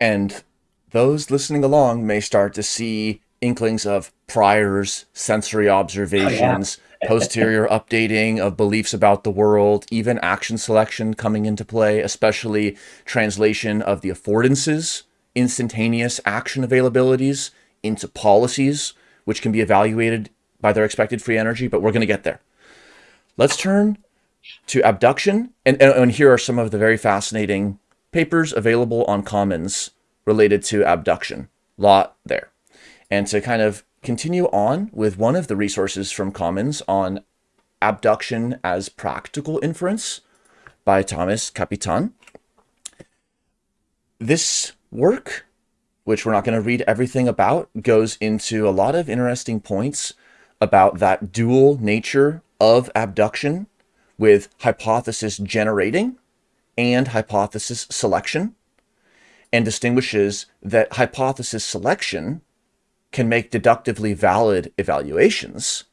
[SPEAKER 1] And those listening along may start to see inklings of priors, sensory observations, oh, yeah. posterior updating of beliefs about the world, even action selection coming into play, especially translation of the affordances instantaneous action availabilities into policies, which can be evaluated by their expected free energy, but we're going to get there. Let's turn to abduction. And, and, here are some of the very fascinating papers available on Commens related to abduction. Lot there. And to kind of continue on with one of the resources from Commens on abduction as practical inference by Tomis Kapitan. This work, which we're not going to read everything about, goes into a lot of interesting points about that dual nature of abduction with hypothesis generating and hypothesis selection, and distinguishes that hypothesis selection can make deductively valid evaluations,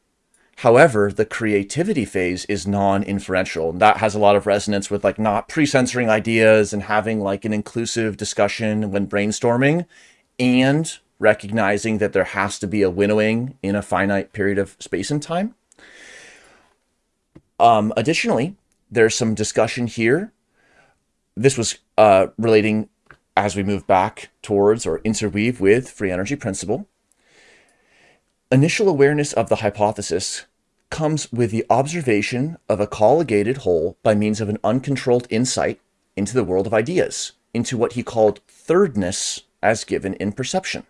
[SPEAKER 1] However, the creativity phase is non-inferential. And That has a lot of resonance with like not pre-censoring ideas and having like an inclusive discussion when brainstorming and recognizing that there has to be a winnowing in a finite period of space and time. Um, additionally, there's some discussion here. This was uh, relating as we move back towards or interweave with free energy principle, initial awareness of the hypothesis comes with the observation of a colligated whole by means of an uncontrolled insight into the world of ideas, into what he called thirdness as given in perception.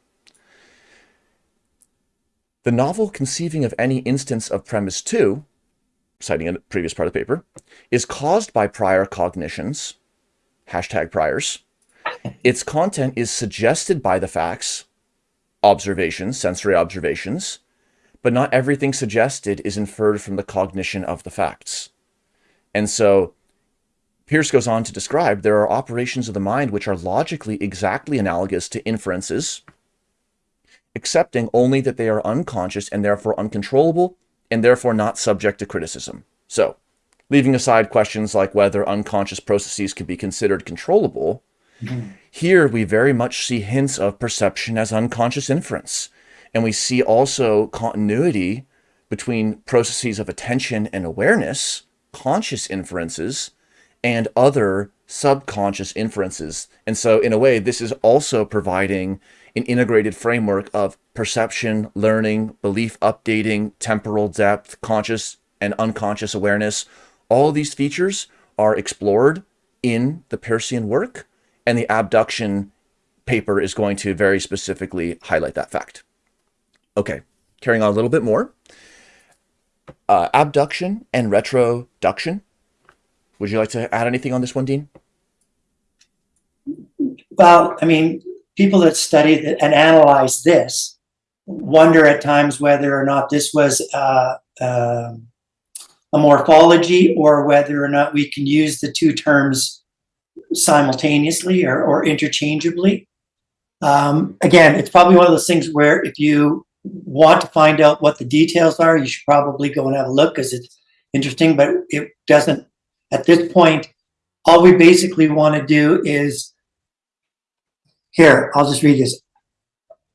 [SPEAKER 1] The novel conceiving of any instance of premise 2, citing a previous part of the paper, is caused by prior cognitions, hashtag priors. Its content is suggested by the facts, observations, sensory observations, but not everything suggested is inferred from the cognition of the facts. And so Peirce goes on to describe there are operations of the mind which are logically exactly analogous to inferences, accepting only that they are unconscious and therefore uncontrollable and therefore not subject to criticism. So, leaving aside questions like whether unconscious processes can be considered controllable, mm -hmm. here we very much see hints of perception as unconscious inference and we see also continuity between processes of attention and awareness, conscious inferences, and other subconscious inferences. And so in a way, this is also providing an integrated framework of perception, learning, belief updating, temporal depth, conscious and unconscious awareness. All these features are explored in the Peircean work, and the abduction paper is going to very specifically highlight that fact. Okay, carrying on a little bit more. Uh, abduction and retroduction. Would you like to add anything on this one, Dean?
[SPEAKER 2] Well, I mean, people that study and analyze this wonder at times whether or not this was uh, uh, a morphology or whether or not we can use the two terms simultaneously or, or interchangeably. Um, again, it's probably one of those things where if you want to find out what the details are, you should probably go and have a look because it's interesting, but it doesn't, at this point, all we basically want to do is, here, I'll just read this.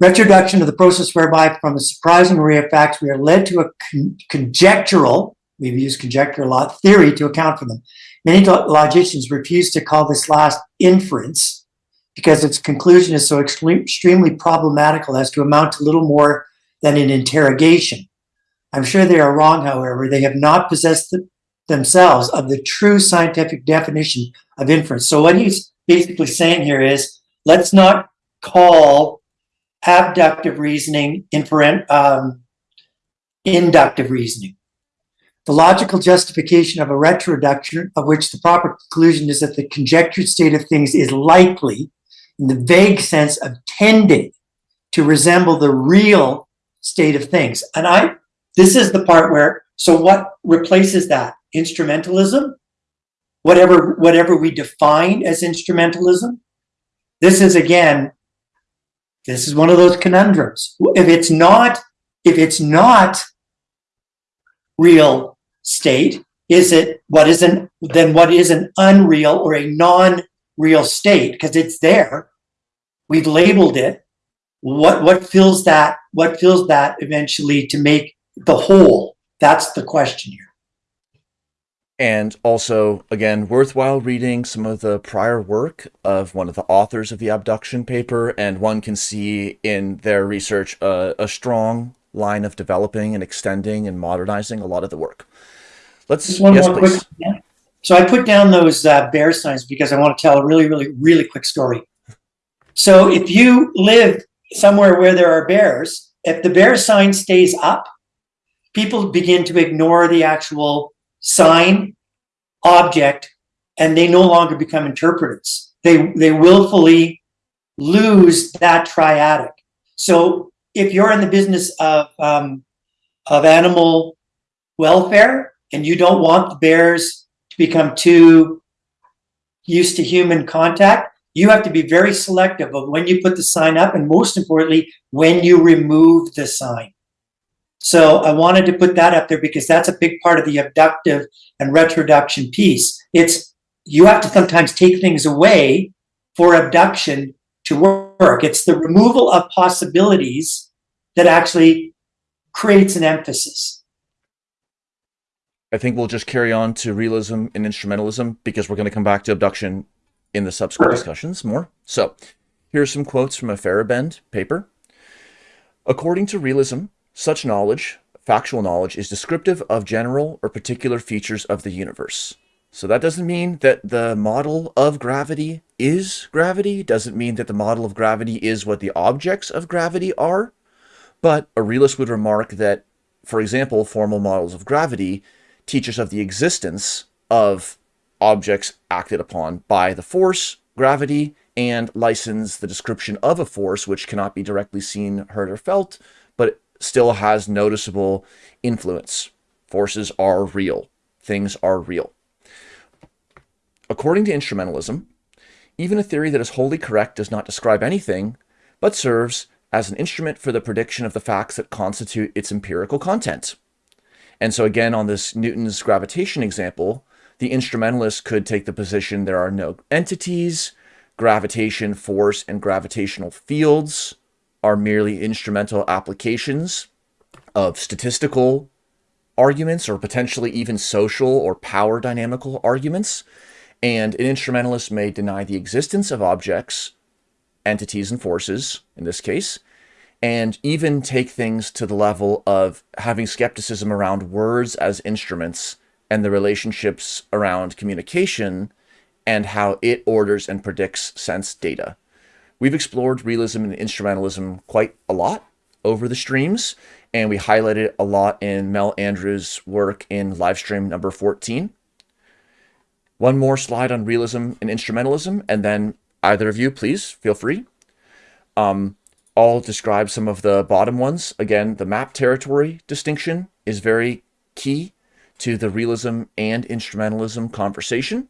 [SPEAKER 2] Retroduction of the process whereby from a surprising array of facts, we are led to a con conjectural, we've used conjecture a lot, theory to account for them. Many logicians refuse to call this last inference because its conclusion is so extremely problematical as to amount to little more than an interrogation. I'm sure they are wrong, however. They have not possessed the, themselves of the true scientific definition of inference. So what he's basically saying here is, let's not call abductive reasoning inferent, um, inductive reasoning. The logical justification of a retroduction of which the proper conclusion is that the conjectured state of things is likely in the vague sense of tending to resemble the real state of things. And I, this is the part where, so what replaces that? Instrumentalism? Whatever, whatever we define as instrumentalism? This is again, this is one of those conundrums. If it's not, if it's not real state, is it what is an then what is an unreal or a non-real state? Because it's there. We've labeled it what what fills that what fills that eventually to make the whole that's the question here
[SPEAKER 1] and also again worthwhile reading some of the prior work of one of the authors of the abduction paper and one can see in their research uh, a strong line of developing and extending and modernizing a lot of the work. Let's Just one yes, more please.
[SPEAKER 2] quick so i put down those uh, bear signs because i want to tell a really really really quick story. So if you live somewhere where there are bears, if the bear sign stays up, people begin to ignore the actual sign object and they no longer become interpreters. They, they willfully lose that triadic. So if you're in the business of, um, of animal welfare and you don't want the bears to become too used to human contact, you have to be very selective of when you put the sign up and most importantly, when you remove the sign. So I wanted to put that up there because that's a big part of the abductive and retroduction piece. It's you have to sometimes take things away for abduction to work. It's the removal of possibilities that actually creates an emphasis.
[SPEAKER 1] I think we'll just carry on to realism and instrumentalism because we're going to come back to abduction in the subsequent discussions more. So here's some quotes from a Feyerabend paper. According to realism, such knowledge, factual knowledge, is descriptive of general or particular features of the universe. So that doesn't mean that the model of gravity is gravity, doesn't mean that the model of gravity is what the objects of gravity are, but a realist would remark that, for example, formal models of gravity teach us of the existence of objects acted upon by the force, gravity, and license the description of a force which cannot be directly seen, heard, or felt, but still has noticeable influence. Forces are real. Things are real. According to instrumentalism, even a theory that is wholly correct does not describe anything, but serves as an instrument for the prediction of the facts that constitute its empirical content. And so again, on this Newton's gravitation example, the instrumentalist could take the position there are no entities, gravitation, force, and gravitational fields are merely instrumental applications of statistical arguments or potentially even social or power dynamical arguments. And an instrumentalist may deny the existence of objects, entities, and forces, in this case, and even take things to the level of having skepticism around words as instruments and the relationships around communication and how it orders and predicts sense data. We've explored realism and instrumentalism quite a lot over the streams, and we highlighted a lot in Mel Andrews' work in livestream number 14. One more slide on realism and instrumentalism, and then either of you, please feel free. Um, I'll describe some of the bottom ones. Again, the map territory distinction is very key to the realism and instrumentalism conversation.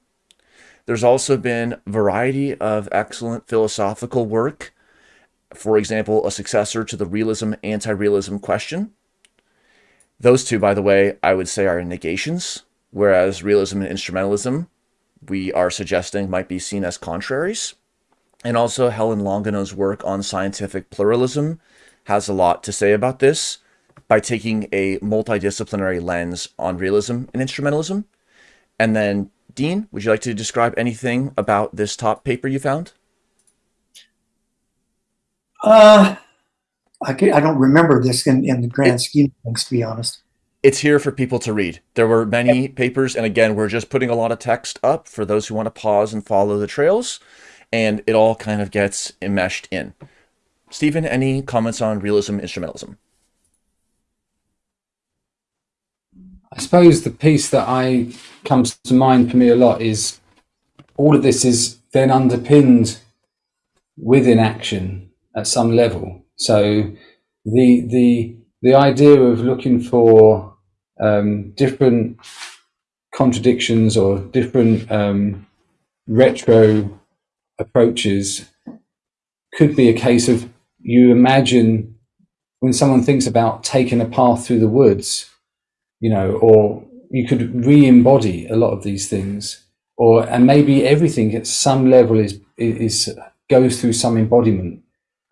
[SPEAKER 1] There's also been a variety of excellent philosophical work. For example, a successor to the realism anti-realism question. Those two, by the way, I would say are negations, whereas realism and instrumentalism, we are suggesting might be seen as contraries. And also Helen Longino's work on scientific pluralism has a lot to say about this by taking a multidisciplinary lens on realism and instrumentalism. And then, Dean, would you like to describe anything about this top paper you found?
[SPEAKER 2] Uh, I, I don't remember this in, in the grand scheme of things, to be honest.
[SPEAKER 1] It's here for people to read. There were many papers, and again, we're just putting a lot of text up for those who want to pause and follow the trails, and it all kind of gets enmeshed in. Stephen, any comments on realism, instrumentalism?
[SPEAKER 3] I suppose the piece that I comes to mind for me a lot is all of this is then underpinned within action at some level. So the the the idea of looking for um, different contradictions or different um, retro approaches could be a case of you imagine when someone thinks about taking a path through the woods you know, or you could re-embody a lot of these things, or and maybe everything at some level is is goes through some embodiment,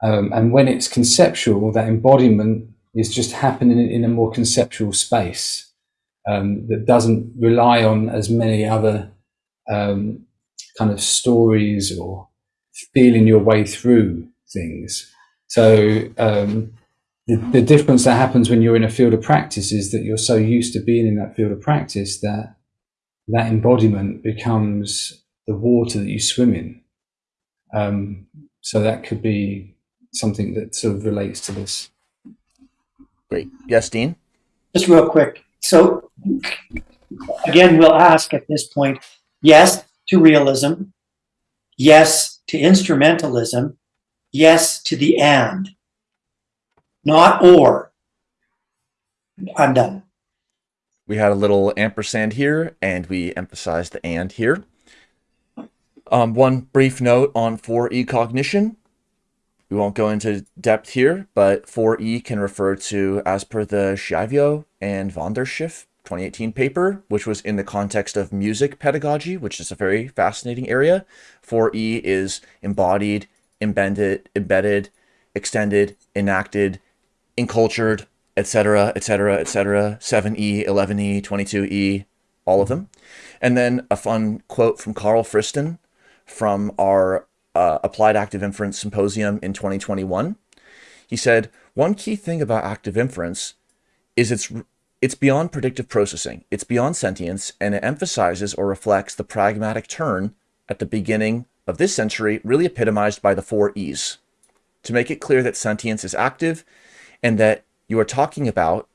[SPEAKER 3] um, and when it's conceptual, that embodiment is just happening in a more conceptual space um, that doesn't rely on as many other um, kind of stories or feeling your way through things. So um, the, the difference that happens when you're in a field of practice is that you're so used to being in that field of practice that that embodiment becomes the water that you swim in. Um, so that could be something that sort of relates to this.
[SPEAKER 1] Great. Yes, Dean?
[SPEAKER 2] Just real quick. So again, we'll ask at this point, yes to realism, yes to instrumentalism, yes to the and not or. I'm done.
[SPEAKER 1] We had a little ampersand here, and we emphasized the and here. Um, one brief note on 4E cognition. We won't go into depth here, but 4E can refer to, as per the Schiavio and van der Schyff 2018 paper, which was in the context of music pedagogy, which is a very fascinating area. 4E is embodied, embedded, embedded, extended, enacted, encultured, etc., etc., etc., 7E, 11E, 22E, all of them. And then a fun quote from Carl Friston from our uh, Applied Active Inference Symposium in 2021. He said, one key thing about active inference is it's it's beyond predictive processing, it's beyond sentience, and it emphasizes or reflects the pragmatic turn at the beginning of this century, really epitomized by the four E's. To make it clear that sentience is active and that you are talking about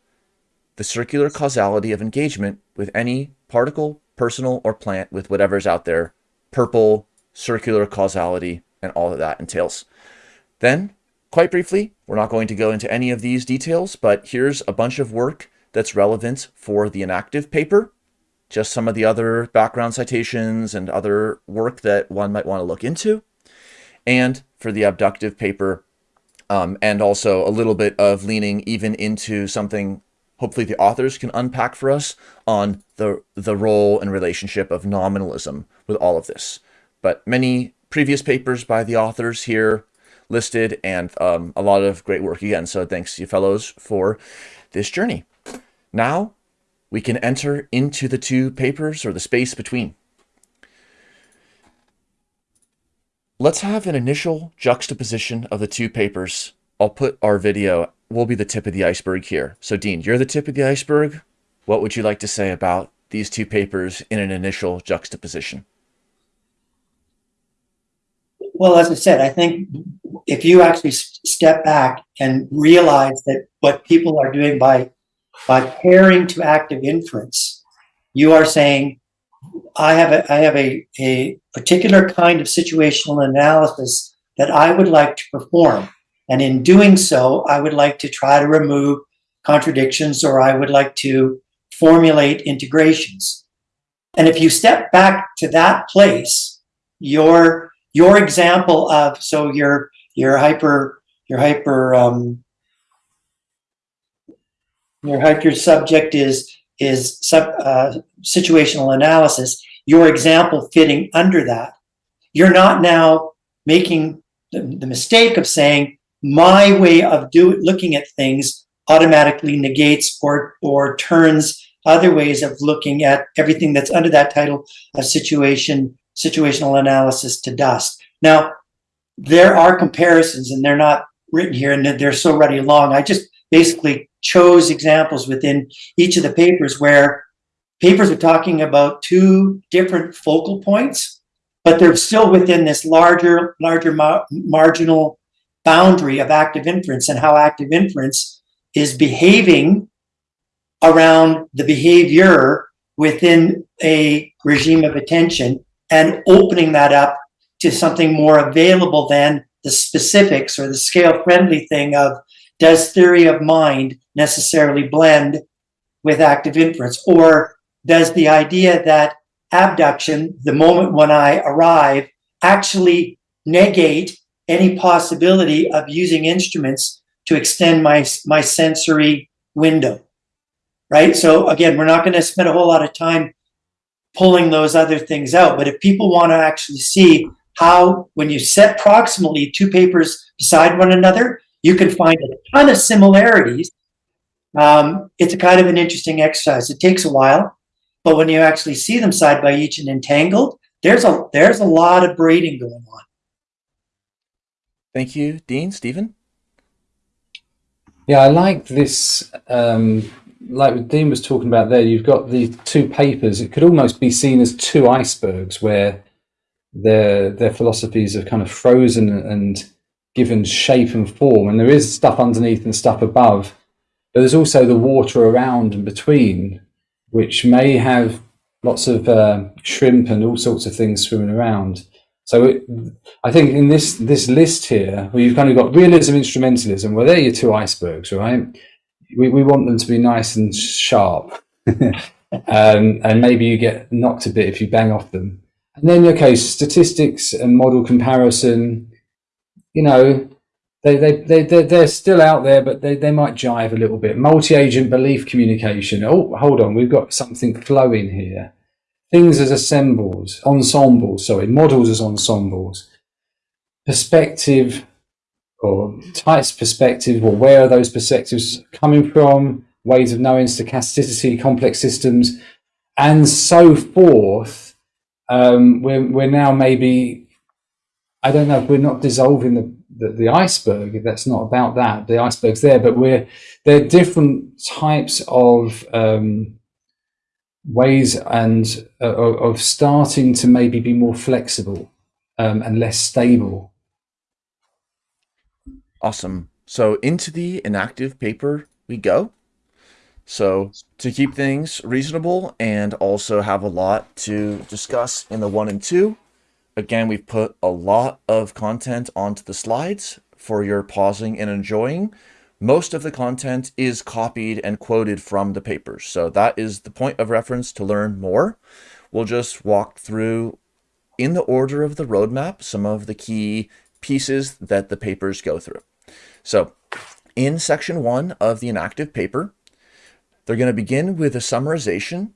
[SPEAKER 1] the circular causality of engagement with any particle, personal, or plant with whatever's out there, purple, circular causality, and all that that entails. Then, quite briefly, we're not going to go into any of these details, but here's a bunch of work that's relevant for the enactive paper, just some of the other background citations and other work that one might want to look into, and for the abductive paper, um, and also a little bit of leaning even into something hopefully the authors can unpack for us on the, the role and relationship of nominalism with all of this. But many previous papers by the authors here listed and um, a lot of great work again. So thanks you fellows for this journey. Now we can enter into the two papers or the space between. Let's have an initial juxtaposition of the two papers. I'll put our video, will be the tip of the iceberg here. So Dean, you're the tip of the iceberg. What would you like to say about these two papers in an initial juxtaposition?
[SPEAKER 2] Well, as I said, I think if you actually step back and realize that what people are doing by by pairing to active inference, you are saying, I have a I have a, a particular kind of situational analysis that I would like to perform. And in doing so, I would like to try to remove contradictions or I would like to formulate integrations. And if you step back to that place, your your example of so your your hyper your hyper um, your hyper subject is is sub, uh, situational analysis. Your example fitting under that, you're not now making the, the mistake of saying my way of do looking at things automatically negates or or turns other ways of looking at everything that's under that title of situation situational analysis to dust. Now, there are comparisons and they're not written here and they're so ready along. I just basically chose examples within each of the papers where papers are talking about two different focal points, but they're still within this larger, larger ma marginal boundary of active inference and how active inference is behaving around the behavior within a regime of attention and opening that up to something more available than the specifics or the scale friendly thing of does theory of mind necessarily blend with active inference? Or does the idea that abduction the moment when i arrive actually negate any possibility of using instruments to extend my my sensory window right so again we're not going to spend a whole lot of time pulling those other things out. But if people want to actually see how, when you set proximally two papers beside one another, you can find a ton of similarities. Um, it's a kind of an interesting exercise. It takes a while, but when you actually see them side by each and entangled, there's a there's a lot of breeding going on.
[SPEAKER 1] Thank you, Dean. Stephen?
[SPEAKER 3] Yeah, I like this um, like Dean was talking about there, you've got the two papers. It could almost be seen as two icebergs where their their philosophies are kind of frozen and given shape and form, and there is stuff underneath and stuff above. But there's also the water around and between, which may have lots of uh, shrimp and all sorts of things swimming around. So it, I think in this this list here, where you've kind of got realism, instrumentalism, well, they're your two icebergs, right? we, we want them to be nice and sharp. um, and maybe you get knocked a bit if you bang off them. And then, okay, statistics and model comparison, you know, they, they, they, they're, they're still out there, but they, they might jive a little bit. Multi-agent belief communication. Oh, hold on, we've got something flowing here. Things as assembles, ensembles, sorry, models as ensembles. Perspective or types perspective, or where are those perspectives coming from, ways of knowing stochasticity, complex systems, and so forth. um, we're we're now maybe I don't know we're not dissolving the, the, the iceberg. That's not about that. The iceberg's there, but we're there are different types of um, ways and uh, of starting to maybe be more flexible um, and less stable.
[SPEAKER 1] Awesome. So into the inactive paper we go. So to keep things reasonable and also have a lot to discuss in the one and two, again, we've put a lot of content onto the slides for your pausing and enjoying. Most of the content is copied and quoted from the papers. So that is the point of reference to learn more. We'll just walk through in the order of the roadmap, some of the key pieces that the papers go through. So in section one of the enactive paper, they're going to begin with a summarization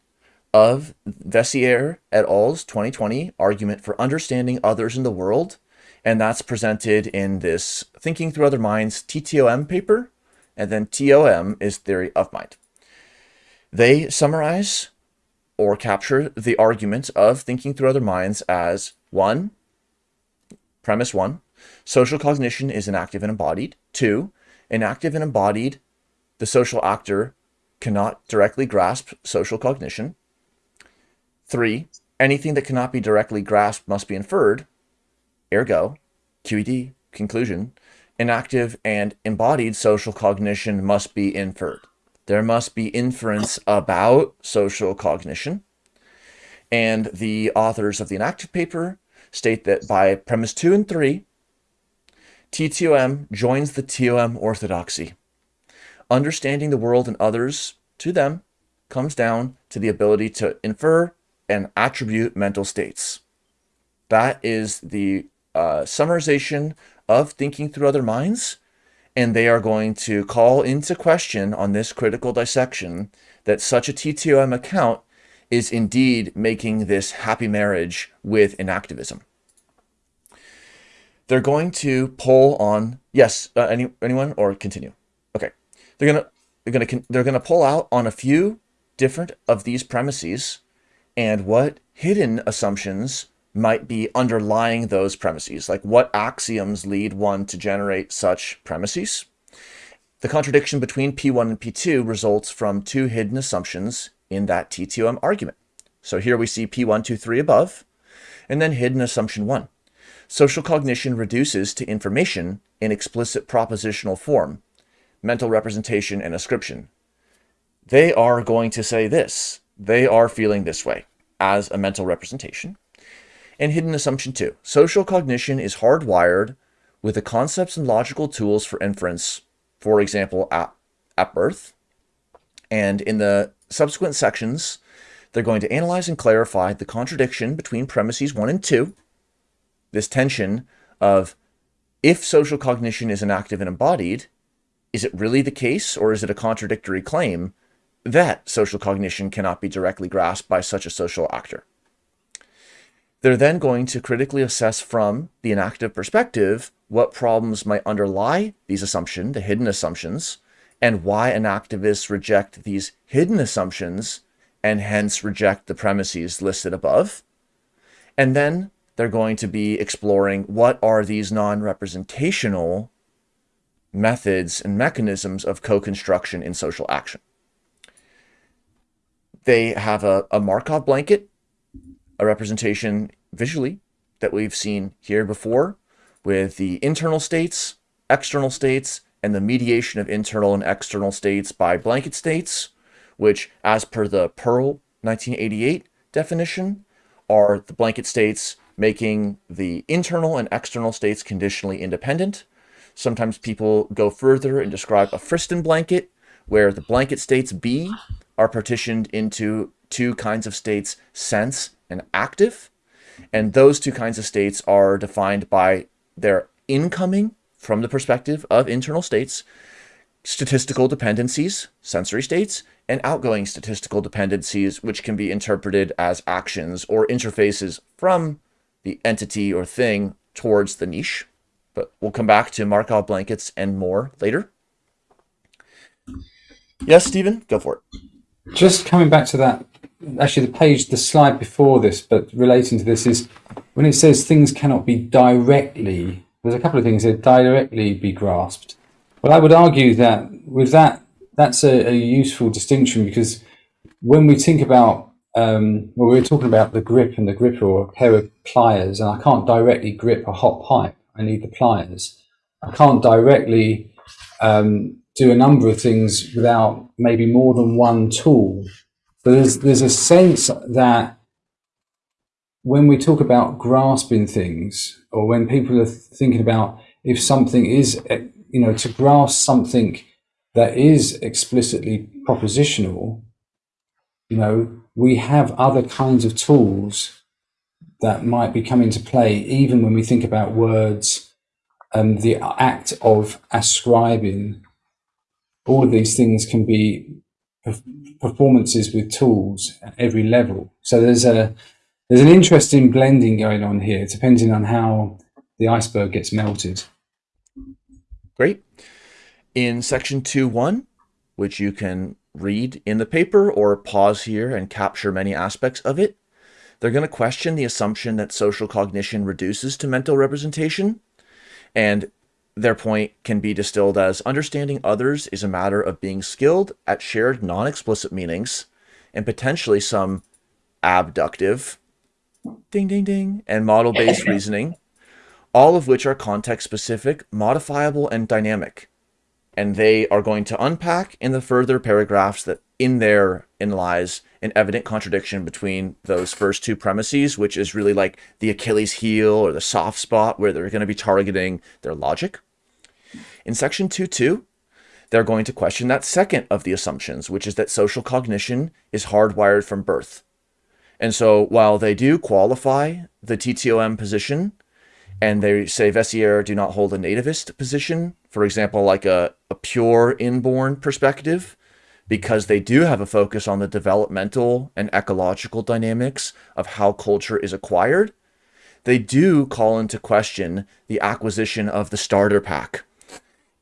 [SPEAKER 1] of Veissiere et al.'s 2020 argument for understanding others in the world, and that's presented in this Thinking Through Other Minds TTOM paper, and then TOM is theory of mind. They summarize or capture the argument of thinking through other minds as one, premise one, social cognition is enactive and embodied. Two, enactive and embodied, the social actor cannot directly grasp social cognition. Three, anything that cannot be directly grasped must be inferred. Ergo, QED, conclusion, enactive and embodied social cognition must be inferred. There must be inference about social cognition. And the authors of the enactive paper state that by premise two and three, TTOM joins the TOM orthodoxy. Understanding the world and others to them comes down to the ability to infer and attribute mental states. That is the uh, summarization of thinking through other minds. And they are going to call into question on this critical dissection that such a TTOM account is indeed making this happy marriage with enactivism. They're going to pull on, yes, uh, any, anyone or continue? Okay. They're going to, they're going to, they're going to pull out on a few different of these premises and what hidden assumptions might be underlying those premises, like what axioms lead one to generate such premises. The contradiction between P1 and P2 results from two hidden assumptions in that TTOM argument. So here we see P1, 2, 3 above, and then hidden assumption 1. Social cognition reduces to information in explicit propositional form, mental representation and ascription. They are going to say this. They are feeling this way as a mental representation. And hidden assumption two, social cognition is hardwired with the concepts and logical tools for inference, for example, at, at birth. And in the subsequent sections, they're going to analyze and clarify the contradiction between premises one and two, this tension of if social cognition is enactive and embodied, is it really the case or is it a contradictory claim that social cognition cannot be directly grasped by such a social actor? They're then going to critically assess from the enactive perspective what problems might underlie these assumptions, the hidden assumptions, and why an enactivists reject these hidden assumptions and hence reject the premises listed above. And then they're going to be exploring what are these non-representational methods and mechanisms of co-construction in social action. They have a, a Markov blanket, a representation visually that we've seen here before with the internal states, external states, and the mediation of internal and external states by blanket states, which as per the Pearl 1988 definition are the blanket states making the internal and external states conditionally independent. Sometimes people go further and describe a Friston blanket, where the blanket states B are partitioned into two kinds of states, sense and active. And those two kinds of states are defined by their incoming, from the perspective of internal states, statistical dependencies, sensory states, and outgoing statistical dependencies, which can be interpreted as actions or interfaces from the entity or thing towards the niche. But we'll come back to Markov blankets and more later. Yes, Stephen, go for it.
[SPEAKER 3] Just coming back to that actually the page, the slide before this, but relating to this is when it says things cannot be directly. There's a couple of things that directly be grasped. Well, I would argue that with that, that's a, a useful distinction because when we think about um, well, we were talking about the grip and the gripper or a pair of pliers, and I can't directly grip a hot pipe. I need the pliers. I can't directly um, do a number of things without maybe more than one tool. But there's there's a sense that when we talk about grasping things, or when people are thinking about if something is, you know, to grasp something that is explicitly propositional, you know, we have other kinds of tools that might be coming to play, even when we think about words and the act of ascribing. All of these things can be performances with tools at every level. So there's a there's an interesting blending going on here, depending on how the iceberg gets melted.
[SPEAKER 1] Great. In section 2.1, which you can read in the paper or pause here and capture many aspects of it. They're going to question the assumption that social cognition reduces to mental representation, and their point can be distilled as understanding others is a matter of being skilled at shared non-explicit meanings and potentially some abductive, ding, ding, ding, and model-based reasoning, all of which are context-specific, modifiable, and dynamic and they are going to unpack in the further paragraphs that in there in lies an evident contradiction between those first two premises, which is really like the Achilles heel or the soft spot where they're going to be targeting their logic. In section 2.2, they're going to question that second of the assumptions, which is that social cognition is hardwired from birth. And so while they do qualify the TTOM position, and they say Veissiere do not hold a nativist position, for example, like a, a pure inborn perspective, because they do have a focus on the developmental and ecological dynamics of how culture is acquired, they do call into question the acquisition of the starter pack.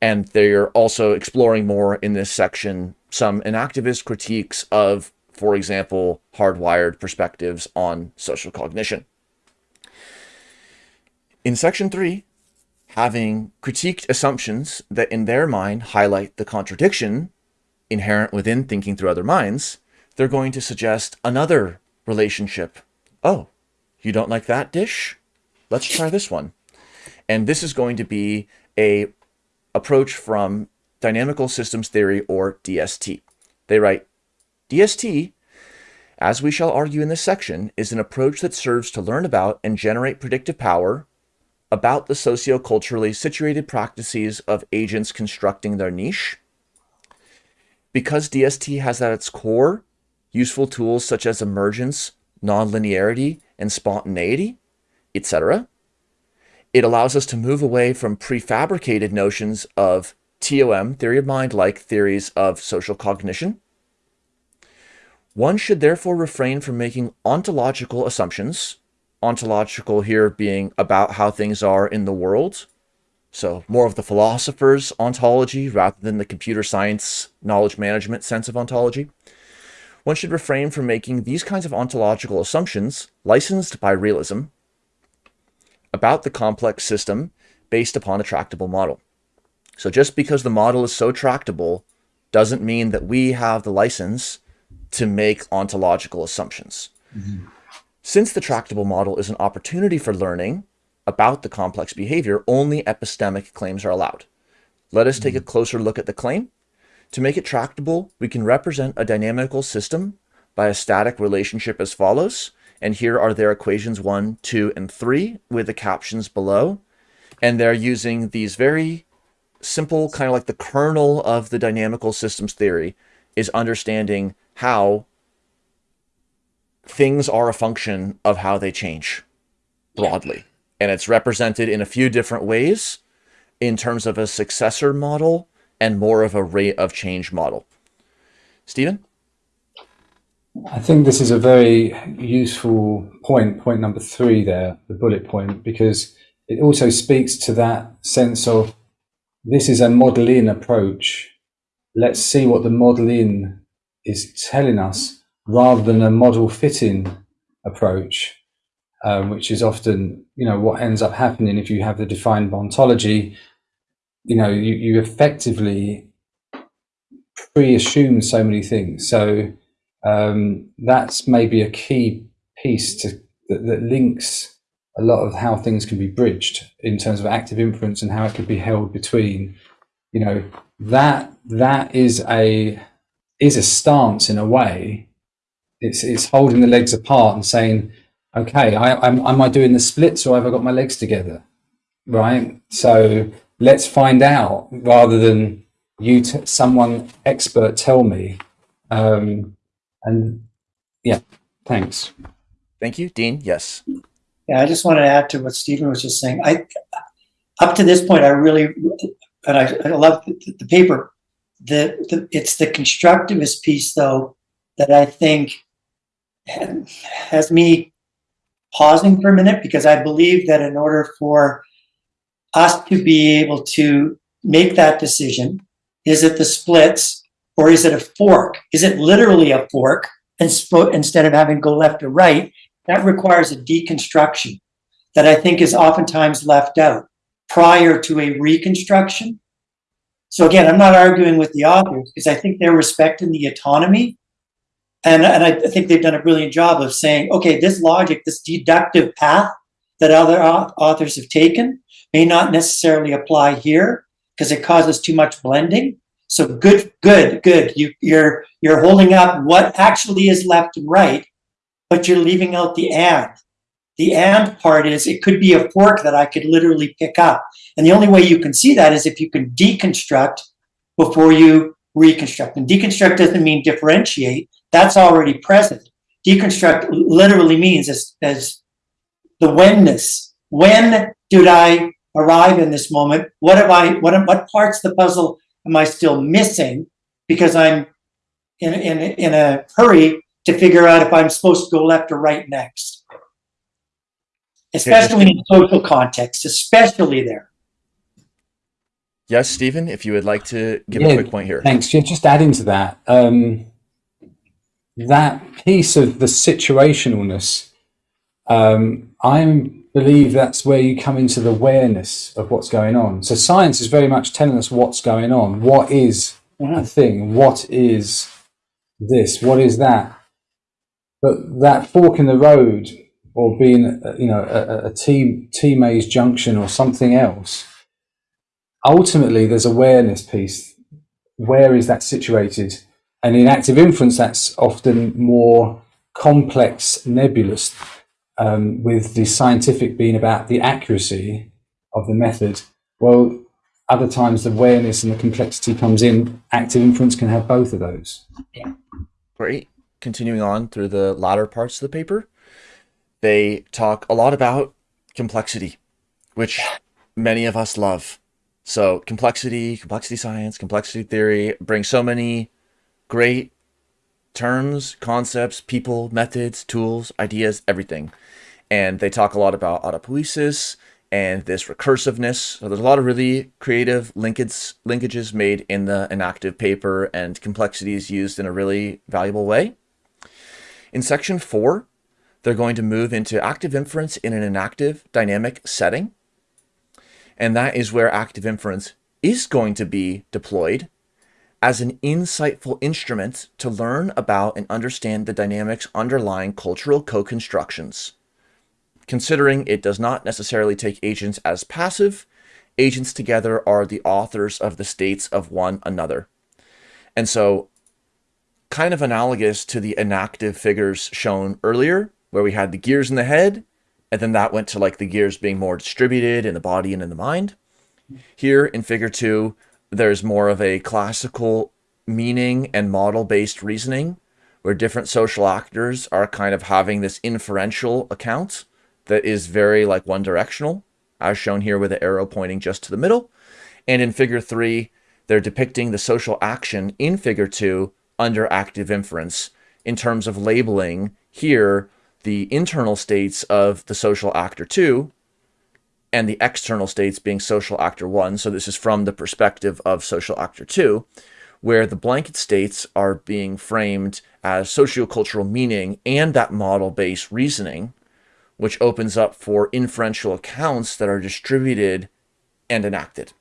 [SPEAKER 1] And they're also exploring more in this section some enactivist critiques of, for example, hardwired perspectives on social cognition. In section three, having critiqued assumptions that in their mind highlight the contradiction inherent within thinking through other minds, they're going to suggest another relationship. Oh, you don't like that dish? Let's try this one. And this is going to be a approach from dynamical systems theory or DST. They write, DST, as we shall argue in this section, is an approach that serves to learn about and generate predictive power about the socioculturally situated practices of agents constructing their niche. Because DST has at its core useful tools such as emergence, nonlinearity, and spontaneity, etc., it allows us to move away from prefabricated notions of TOM, theory of mind, like theories of social cognition. One should therefore refrain from making ontological assumptions ontological here being about how things are in the world. So more of the philosopher's ontology rather than the computer science knowledge management sense of ontology. One should refrain from making these kinds of ontological assumptions licensed by realism about the complex system based upon a tractable model. So just because the model is so tractable doesn't mean that we have the license to make ontological assumptions. Mm -hmm. Since the tractable model is an opportunity for learning about the complex behavior, only epistemic claims are allowed. Let us take a mm-hmm. closer look at the claim. To make it tractable, we can represent a dynamical system by a static relationship as follows. And here are their equations one, two, and three with the captions below. And they're using these very simple, kind of like the kernel of the dynamical systems theory is understanding how things are a function of how they change broadly. And it's represented in a few different ways in terms of a successor model and more of a rate of change model. Stephen?
[SPEAKER 3] I think this is a very useful point, point number three there, the bullet point, because it also speaks to that sense of this is a model in approach. Let's see what the model in is telling us rather than a model fitting approach, um, which is often, you know, what ends up happening if you have the defined ontology, you know, you, you effectively pre-assume so many things. So um, that's maybe a key piece to that, that links a lot of how things can be bridged in terms of active inference and how it could be held between, you know, that that is a is a stance in a way. It's it's holding the legs apart and saying, okay, I, I'm, am I doing the splits or have I got my legs together, right? So let's find out rather than you, t- someone expert, tell me. Um, and yeah, thanks.
[SPEAKER 1] Thank you, Dean. Yes.
[SPEAKER 2] Yeah, I just wanted to add to what Stephen was just saying. I, up to this point, I really, and I, I love the, the paper. The, the it's the constructivist piece though that I think has me pausing for a minute because I believe that in order for us to be able to make that decision, is it the splits or is it a fork? Is it literally a fork and instead of having to go left or right? That requires a deconstruction that I think is oftentimes left out prior to a reconstruction. So again, I'm not arguing with the authors because I think they're respecting the autonomy. And, and I think they've done a brilliant job of saying, okay, this logic, this deductive path that other authors have taken may not necessarily apply here because it causes too much blending. So good, good, good. You, you're you're holding up what actually is left and right but you're leaving out the and. The and part is it could be a fork that I could literally pick up. And the only way you can see that is if you can deconstruct before you reconstruct. And deconstruct doesn't mean differentiate, that's already present. Deconstruct literally means as, as the whenness. When did I arrive in this moment? What have I, what, what parts of the puzzle am I still missing because I'm in, in, in a hurry to figure out if I'm supposed to go left or right next. Especially in social context, especially there.
[SPEAKER 1] Yes, Stephen, if you would like to give
[SPEAKER 3] Yeah,
[SPEAKER 1] a quick point here.
[SPEAKER 3] Thanks. Yeah, just adding to that, um, that piece of the situationalness, um, I believe that's where you come into the awareness of what's going on. So science is very much telling us what's going on. What is a
[SPEAKER 2] Mhm.
[SPEAKER 3] thing? What is this? What is that? But that fork in the road, or being, you know, a, a T T Maze junction or something else. Ultimately, there's awareness piece. Where is that situated? And in active inference, that's often more complex, nebulous, um, with the scientific being about the accuracy of the method. Well, other times the awareness and the complexity comes in. Active inference can have both of those. Yeah.
[SPEAKER 1] Great. Continuing on through the latter parts of the paper, they talk a lot about complexity, which many of us love. So, complexity, complexity science, complexity theory bring so many great terms, concepts, people, methods, tools, ideas, everything. And they talk a lot about autopoiesis and this recursiveness. So there's a lot of really creative linkage, linkages made in the enactive paper and complexity is used in a really valuable way. In section four, they're going to move into active inference in an enactive dynamic setting. And that is where active inference is going to be deployed as an insightful instrument to learn about and understand the dynamics underlying cultural co-constructions. Considering it does not necessarily take agents as passive, agents together are the authors of the states of one another. And so kind of analogous to the enactive figures shown earlier, where we had the gears in the head, and then that went to like the gears being more distributed in the body and in the mind. Here in figure two, there's more of a classical meaning and model based reasoning where different social actors are kind of having this inferential account that is very like one directional, as shown here with the arrow pointing just to the middle. And in figure three, they're depicting the social action in figure two under active inference in terms of labeling here the internal states of the social actor two and the external states being social actor one. So this is from the perspective of social actor two, where the blanket states are being framed as sociocultural meaning and that model-based reasoning, which opens up for inferential accounts that are distributed and enacted.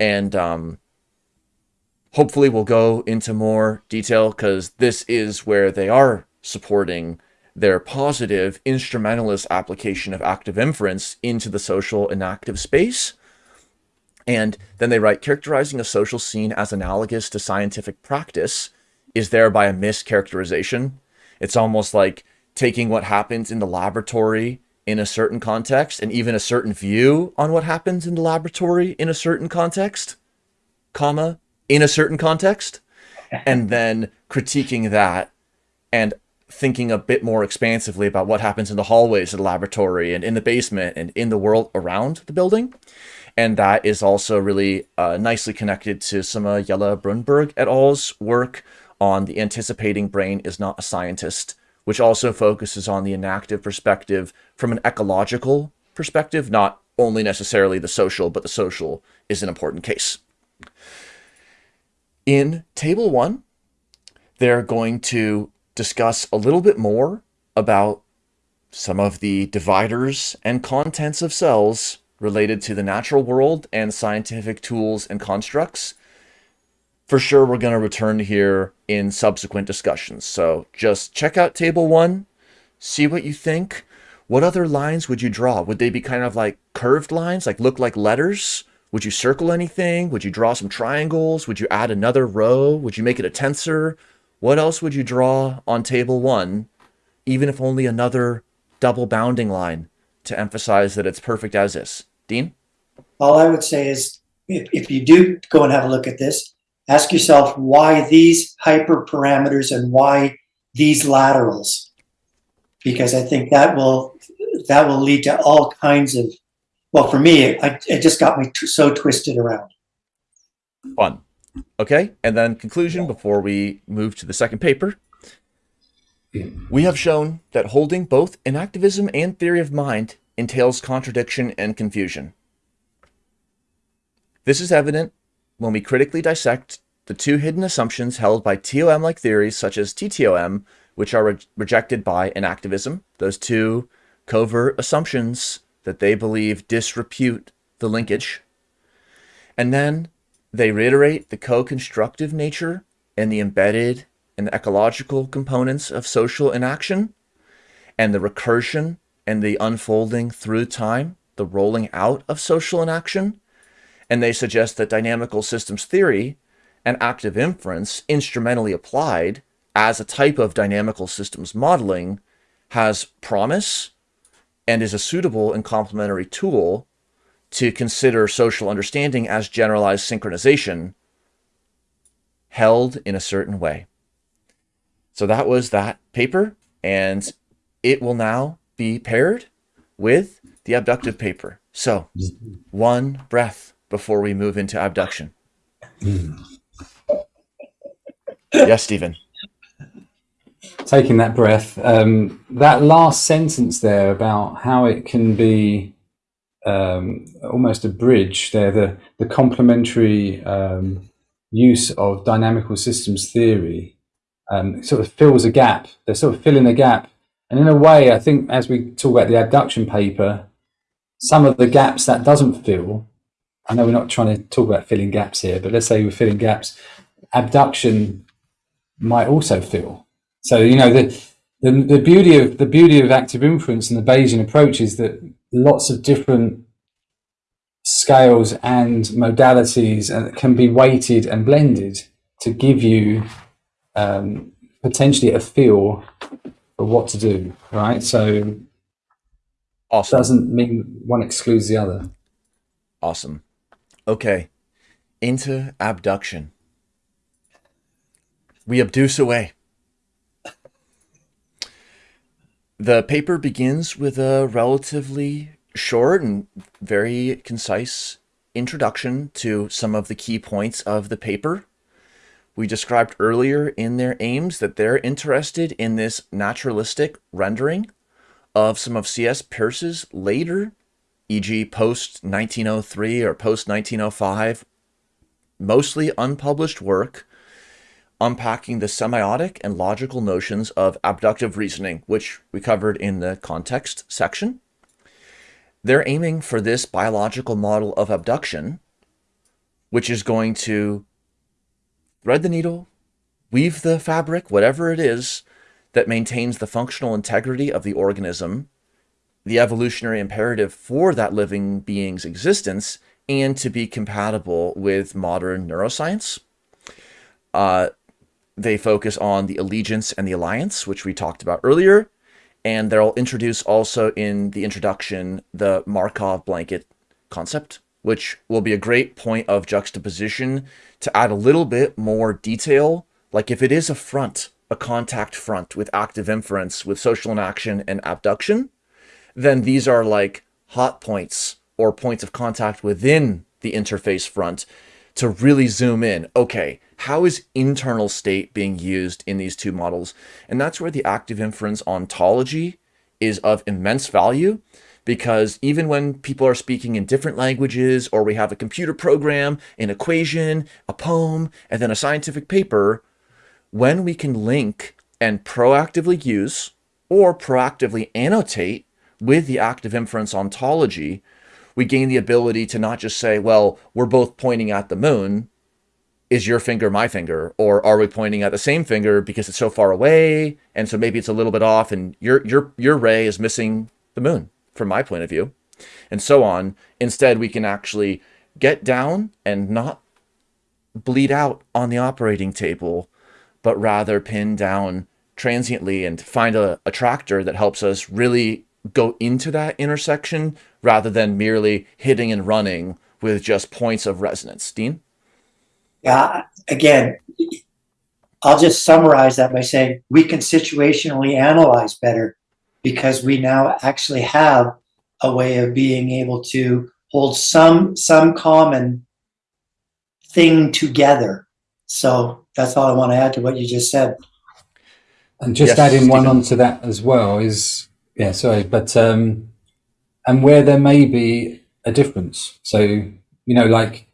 [SPEAKER 1] And um, hopefully we'll go into more detail because this is where they are supporting their positive instrumentalist application of active inference into the social enactive space. And then they write, characterizing a social scene as analogous to scientific practice is thereby a mischaracterization. It's almost like taking what happens in the laboratory in a certain context and even a certain view on what happens in the laboratory in a certain context, comma, in a certain context, and then critiquing that and thinking a bit more expansively about what happens in the hallways of the laboratory and in the basement and in the world around the building. And that is also really uh, nicely connected to some of Jelle Bruineberg et al.'s work on the anticipating brain is not a scientist, which also focuses on the enactive perspective from an ecological perspective, not only necessarily the social, but the social is an important case. In table one, they're going to discuss a little bit more about some of the dividers and contents of cells related to the natural world and scientific tools and constructs. For sure, we're going to return here in subsequent discussions. So just check out table one, see what you think. What other lines would you draw? Would they be kind of like curved lines, like look like letters? Would you circle anything? Would you draw some triangles? Would you add another row? Would you make it a tensor? What else would you draw on table one, even if only another double bounding line to emphasize that it's perfect as is? Dean?
[SPEAKER 2] All I would say is if, if you do go and have a look at this, ask yourself why these hyperparameters and why these laterals, because I think that will that will lead to all kinds of. Well, for me, it, it just got me so twisted around.
[SPEAKER 1] Fun. Okay, and then conclusion before we move to the second paper. We have shown that holding both enactivism and theory of mind entails contradiction and confusion. This is evident when we critically dissect the two hidden assumptions held by TOM-like theories such as TTOM, which are re rejected by enactivism, those two covert assumptions that they believe disrepute the linkage. And then they reiterate the co-constructive nature and the embedded and ecological components of social enaction and the recursion and the unfolding through time, the rolling out of social enaction. And they suggest that dynamical systems theory and active inference instrumentally applied as a type of dynamical systems modeling has promise and is a suitable and complementary tool to consider social understanding as generalized synchronization held in a certain way. So that was that paper, and it will now be paired with the abductive paper. So one breath before we move into abduction. yes, Stephen.
[SPEAKER 3] Taking that breath, um, that last sentence there about how it can be um, almost a bridge there, the, the complementary um, use of dynamical systems theory um, sort of fills a gap. They're sort of filling a gap. And in a way, I think as we talk about the abduction paper, some of the gaps that doesn't fill, I know we're not trying to talk about filling gaps here, but let's say we're filling gaps, abduction might also fill. So, you know, the, the, the beauty of the beauty of active inference and the Bayesian approach is that lots of different scales and modalities and can be weighted and blended to give you um, potentially a feel for what to do, right? So
[SPEAKER 1] awesome.
[SPEAKER 3] doesn't mean one excludes the other.
[SPEAKER 1] Awesome. Okay, into abduction. We abduce away. The paper begins with a relatively short and very concise introduction to some of the key points of the paper. We described earlier in their aims that they're interested in this naturalistic rendering of some of C.S. Peirce's later, e.g. post-1903 or post-1905 mostly unpublished work unpacking the semiotic and logical notions of abductive reasoning, which we covered in the context section. They're aiming for this biological model of abduction, which is going to thread the needle, weave the fabric, whatever it is, that maintains the functional integrity of the organism, the evolutionary imperative for that living being's existence, and to be compatible with modern neuroscience. Uh, they focus on the allegiance and the alliance, which we talked about earlier, and they'll introduce also in the introduction the Markov blanket concept, which will be a great point of juxtaposition to add a little bit more detail. Like if it is a front, a contact front with active inference, with social enaction and abduction, then these are like hot points or points of contact within the interface front to really zoom in. Okay, how is internal state being used in these two models? And that's where the active inference ontology is of immense value because even when people are speaking in different languages or we have a computer program, an equation, a poem, and then a scientific paper, when we can link and proactively use or proactively annotate with the active inference ontology, we gain the ability to not just say, well, we're both pointing at the moon, is your finger my finger? Or are we pointing at the same finger because it's so far away and so maybe it's a little bit off and your your your ray is missing the moon from my point of view? And so on. Instead we can actually get down and not bleed out on the operating table but rather pin down transiently and find a tractor that helps us really go into that intersection rather than merely hitting and running with just points of resonance dean
[SPEAKER 2] yeah, again, I'll just summarize that by saying we can situationally analyze better because we now actually have a way of being able to hold some some common thing together. So that's all I want to add to what you just said.
[SPEAKER 3] And just yes, adding one onto that as well is yeah, sorry, but um and where there may be a difference. So, you know, like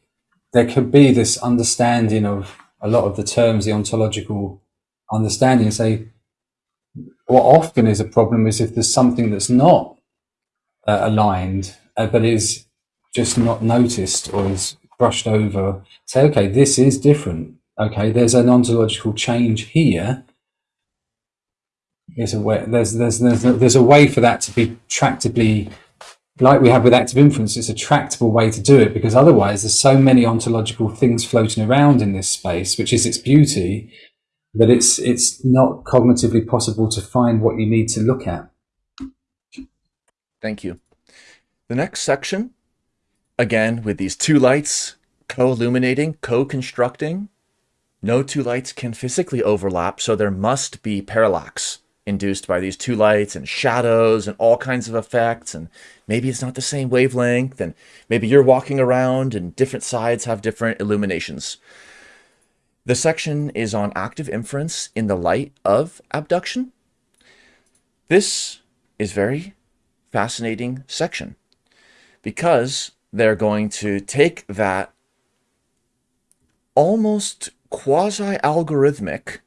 [SPEAKER 3] there could be this understanding of a lot of the terms, the ontological understanding, and say what often is a problem is if there's something that's not uh, aligned, uh, but is just not noticed or is brushed over. Say, okay, this is different. Okay, there's an ontological change here. There's a way. There's there's there's there's a way for that to be tractably like we have with active inference, it's a tractable way to do it because otherwise there's so many ontological things floating around in this space, which is its beauty, that it's it's not cognitively possible to find what you need to look at.
[SPEAKER 1] Thank you. The next section, again with these two lights co-illuminating, co-constructing. No two lights can physically overlap, so there must be parallax induced by these two lights and shadows and all kinds of effects and maybe it's not the same wavelength and maybe you're walking around and different sides have different illuminations. The section is on active inference in the light of abduction. This is very fascinating section because they're going to take that almost quasi-algorithmic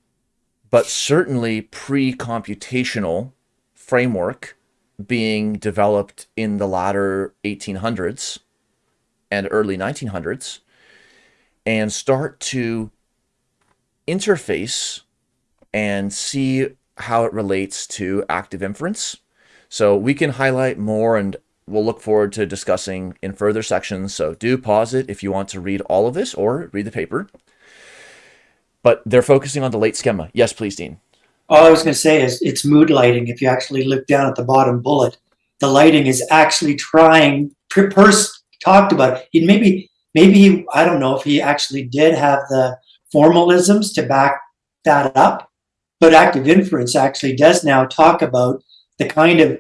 [SPEAKER 1] but certainly pre-computational framework being developed in the latter 1800s and early 1900s and start to interface and see how it relates to active inference. So we can highlight more and we'll look forward to discussing in further sections. So do pause it if you want to read all of this or read the paper but they're focusing on the late schema. Yes, please, Dean.
[SPEAKER 2] All I was going to say is it's mood lighting. If you actually look down at the bottom bullet, the lighting is actually trying. Peirce talked about it. He Maybe, maybe I don't know if he actually did have the formalisms to back that up, but active inference actually does now talk about the kind of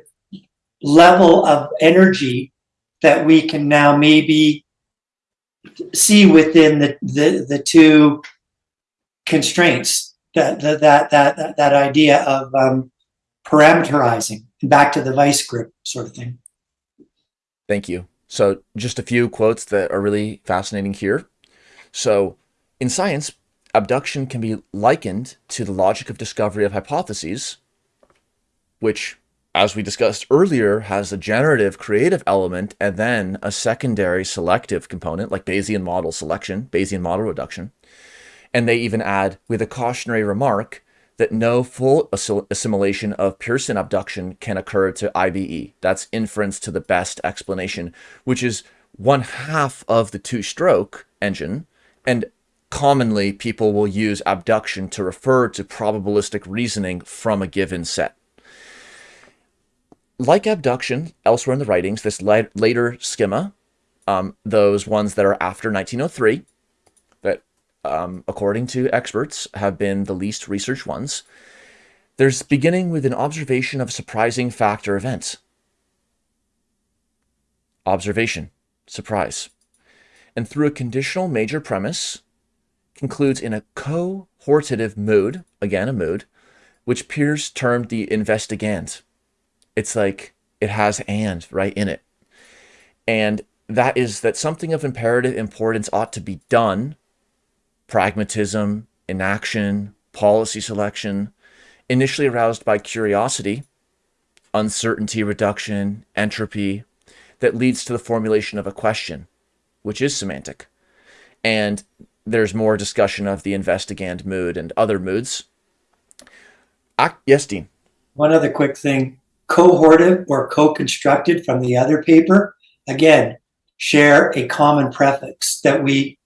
[SPEAKER 2] level of energy that we can now maybe see within the the, the two constraints that that that that, that idea of um, parameterizing back to the vice grip sort of thing
[SPEAKER 1] thank you so just a few quotes that are really fascinating here So, in science, abduction can be likened to the logic of discovery of hypotheses, which, as we discussed earlier, has a generative creative element and then a secondary selective component like Bayesian model selection, Bayesian model reduction. And they even add with a cautionary remark that no full assimilation of Peircean abduction can occur to IBE. That's inference to the best explanation, which is one half of the two stroke engine. And commonly, people will use abduction to refer to probabilistic reasoning from a given set. Like abduction, elsewhere in the writings, this later schema, um, those ones that are after 1903, that um, according to experts have been the least researched ones, there's beginning with an observation of surprising factor events. Observation surprise, and through a conditional major premise, concludes in a cohortative mood, again a mood, which Peirce termed the investigand. It's like it has and right in it. And that is that something of imperative importance ought to be done, pragmatism, enaction, policy selection, initially aroused by curiosity, uncertainty reduction, entropy, that leads to the formulation of a question, which is semantic. And there's more discussion of the investigand mood and other moods. Ah, yes, Dean.
[SPEAKER 2] One other quick thing. Cohortive or co-constructed from the other paper, again, share a common prefix that we,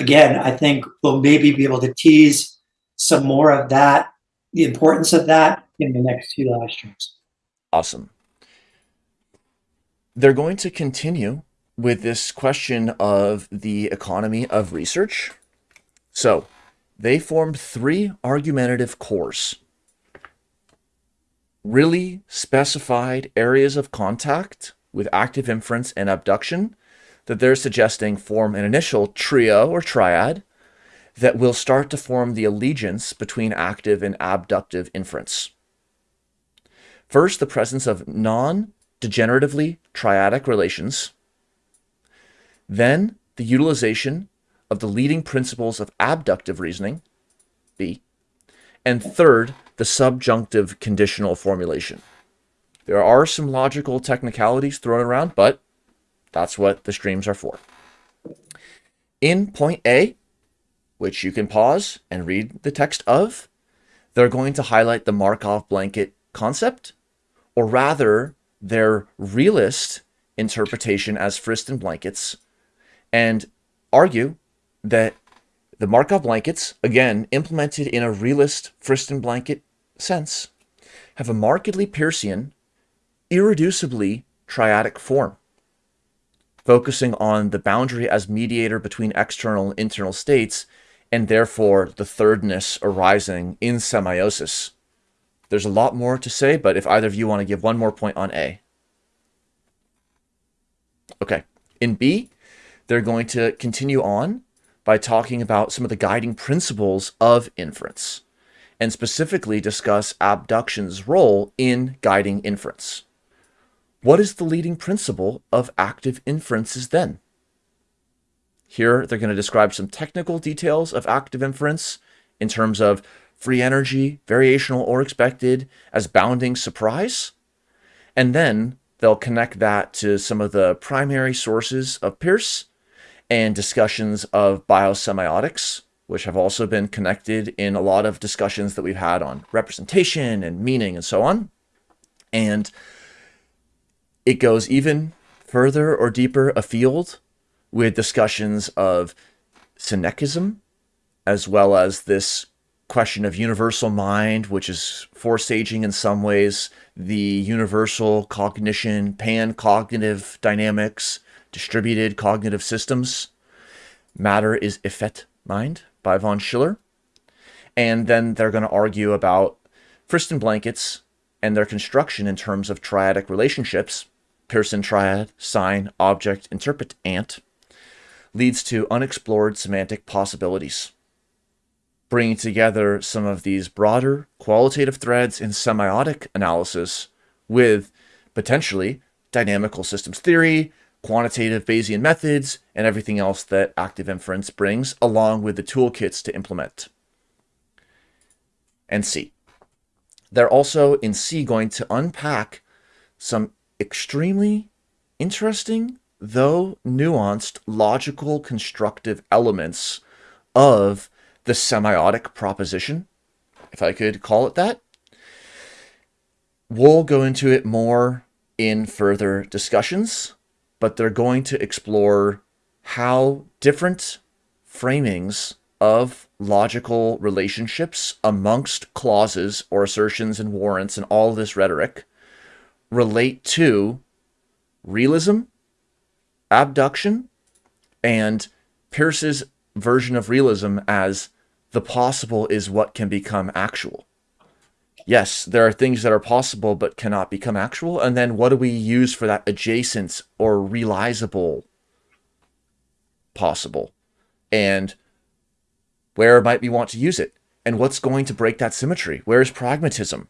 [SPEAKER 2] again, I think we'll maybe be able to tease some more of that, the importance of that in the next two live streams.
[SPEAKER 1] Awesome they're going to continue with this question of the economy of research. So they formed three argumentative cores, really specified areas of contact with active inference and abduction that they're suggesting form an initial trio or triad that will start to form the allegiance between active and abductive inference. First, the presence of non degeneratively triadic relations, then the utilization of the leading principles of abductive reasoning, B, and third, the subjunctive conditional formulation. There are some logical technicalities thrown around, but that's what the streams are for. In point A, which you can pause and read the text of, they're going to highlight the Markov blanket concept, or rather their realist interpretation as Friston blankets and argue that the Markov blankets, again, implemented in a realist Friston blanket sense, have a markedly Peircean, irreducibly triadic form, focusing on the boundary as mediator between external and internal states, and therefore the thirdness arising in semiosis there's a lot more to say, but if either of you want to give one more point on A. Okay, in B, they're going to continue on by talking about some of the guiding principles of inference and specifically discuss abduction's role in guiding inference. What is the leading principle of active inferences then? Here, they're going to describe some technical details of active inference in terms of free energy, variational or expected, as bounding surprise. And then they'll connect that to some of the primary sources of Peirce and discussions of biosemiotics, which have also been connected in a lot of discussions that we've had on representation and meaning and so on. And it goes even further or deeper afield with discussions of synechism, as well as this question of universal mind, which is foresaging in some ways the universal cognition, pan-cognitive dynamics, distributed cognitive systems. Matter is effet mind by von Schiller. And then they're going to argue about Friston blankets and their construction in terms of triadic relationships, Peircean triad, sign, object, interpret, ant, leads to unexplored semantic possibilities bringing together some of these broader qualitative threads in semiotic analysis with potentially dynamical systems theory, quantitative Bayesian methods, and everything else that active inference brings, along with the toolkits to implement. And C. They're also in C going to unpack some extremely interesting, though nuanced, logical constructive elements of the semiotic proposition, if I could call it that. We'll go into it more in further discussions, but they're going to explore how different framings of logical relationships amongst clauses or assertions and warrants and all this rhetoric relate to realism, abduction, and Peirce's version of realism as the possible is what can become actual. Yes, there are things that are possible but cannot become actual. And then what do we use for that adjacent or realizable possible? And where might we want to use it? And what's going to break that symmetry? Where is pragmatism?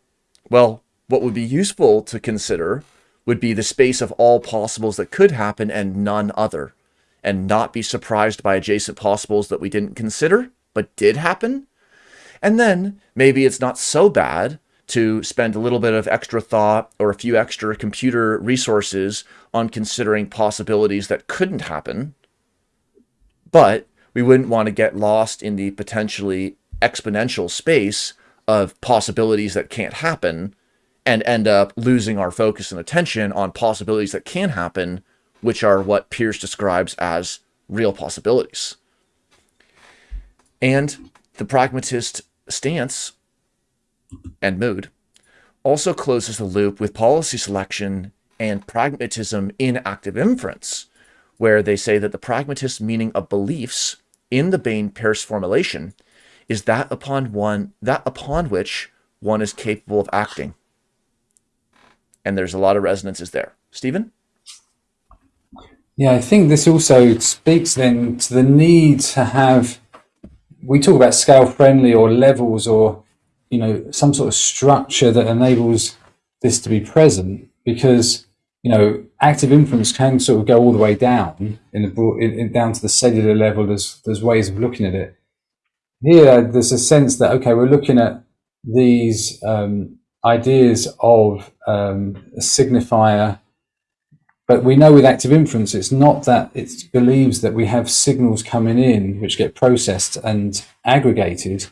[SPEAKER 1] Well, what would be useful to consider would be the space of all possibles that could happen and none other, and not be surprised by adjacent possibles that we didn't consider, but did happen. And then maybe it's not so bad to spend a little bit of extra thought or a few extra computer resources on considering possibilities that couldn't happen. But we wouldn't want to get lost in the potentially exponential space of possibilities that can't happen and end up losing our focus and attention on possibilities that can happen, which are what Peirce describes as real possibilities. And the pragmatist stance and mood also closes the loop with policy selection and pragmatism in active inference, where they say that the pragmatist meaning of beliefs in the Bain-Peirce formulation is that upon one that upon which one is capable of acting. And there's a lot of resonances there. Stephen?
[SPEAKER 3] Yeah, I think this also speaks then to the need to have we talk about scale friendly or levels or you know some sort of structure that enables this to be present because you know active inference can sort of go all the way down in the broad, in, in, down to the cellular level there's there's ways of looking at it here there's a sense that okay we're looking at these um, ideas of um, a signifier but we know with active inference, it's not that it believes that we have signals coming in which get processed and aggregated.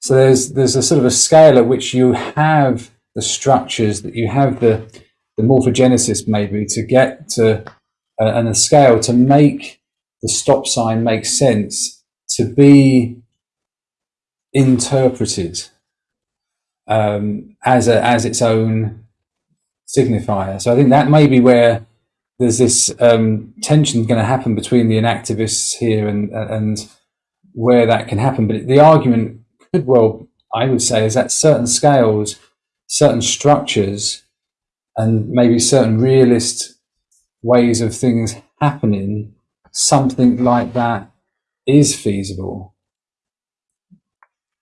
[SPEAKER 3] So there's there's a sort of a scale at which you have the structures that you have the the morphogenesis maybe to get to uh, and a scale to make the stop sign make sense to be interpreted um, as a as its own signifier. So I think that may be where there's this um, tension going to happen between the enactivists here and and where that can happen. But the argument could well, I would say, is that certain scales, certain structures, and maybe certain realist ways of things happening, something like that is feasible.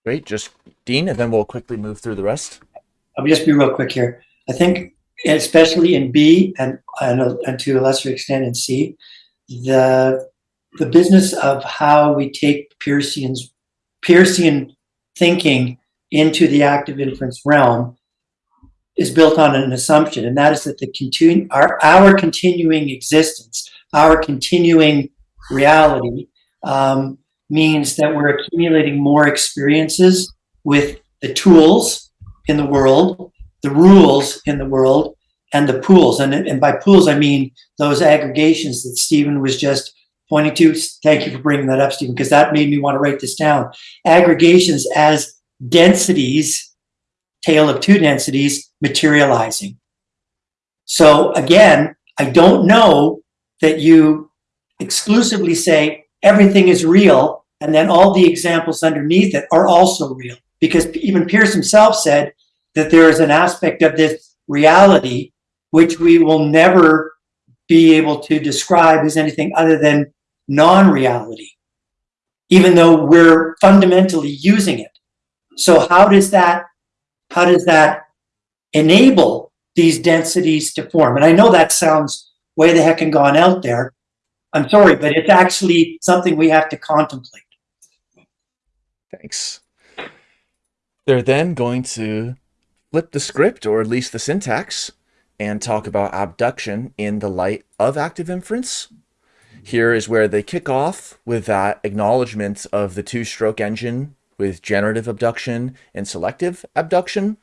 [SPEAKER 1] Great, just Dean, and then we'll quickly move through the rest.
[SPEAKER 2] I'll just be real quick here. I think especially in B and, and, and to a lesser extent in C, the the business of how we take Peircean's Peircean thinking into the active inference realm is built on an assumption, and that is that the continu- our, our continuing existence, our continuing reality, um, means that we're accumulating more experiences with the tools in the world the rules in the world and the pools. And, and by pools, I mean those aggregations that Stephen was just pointing to. Thank you for bringing that up, Stephen, because that made me want to write this down. Aggregations as densities, tale of two densities, materializing. So again, I don't know that you exclusively say everything is real and then all the examples underneath it are also real. Because even Peirce himself said that there is an aspect of this reality which we will never be able to describe as anything other than non-reality, even though we're fundamentally using it. So how does that, how does that enable these densities to form? And I know that sounds way the heck and gone out there. I'm sorry, but it's actually something we have to contemplate.
[SPEAKER 1] Thanks. They're then going to flip the script, or at least the syntax, and talk about abduction in the light of active inference. Here is where they kick off with that acknowledgement of the two-stroke engine with generative abduction and selective abduction.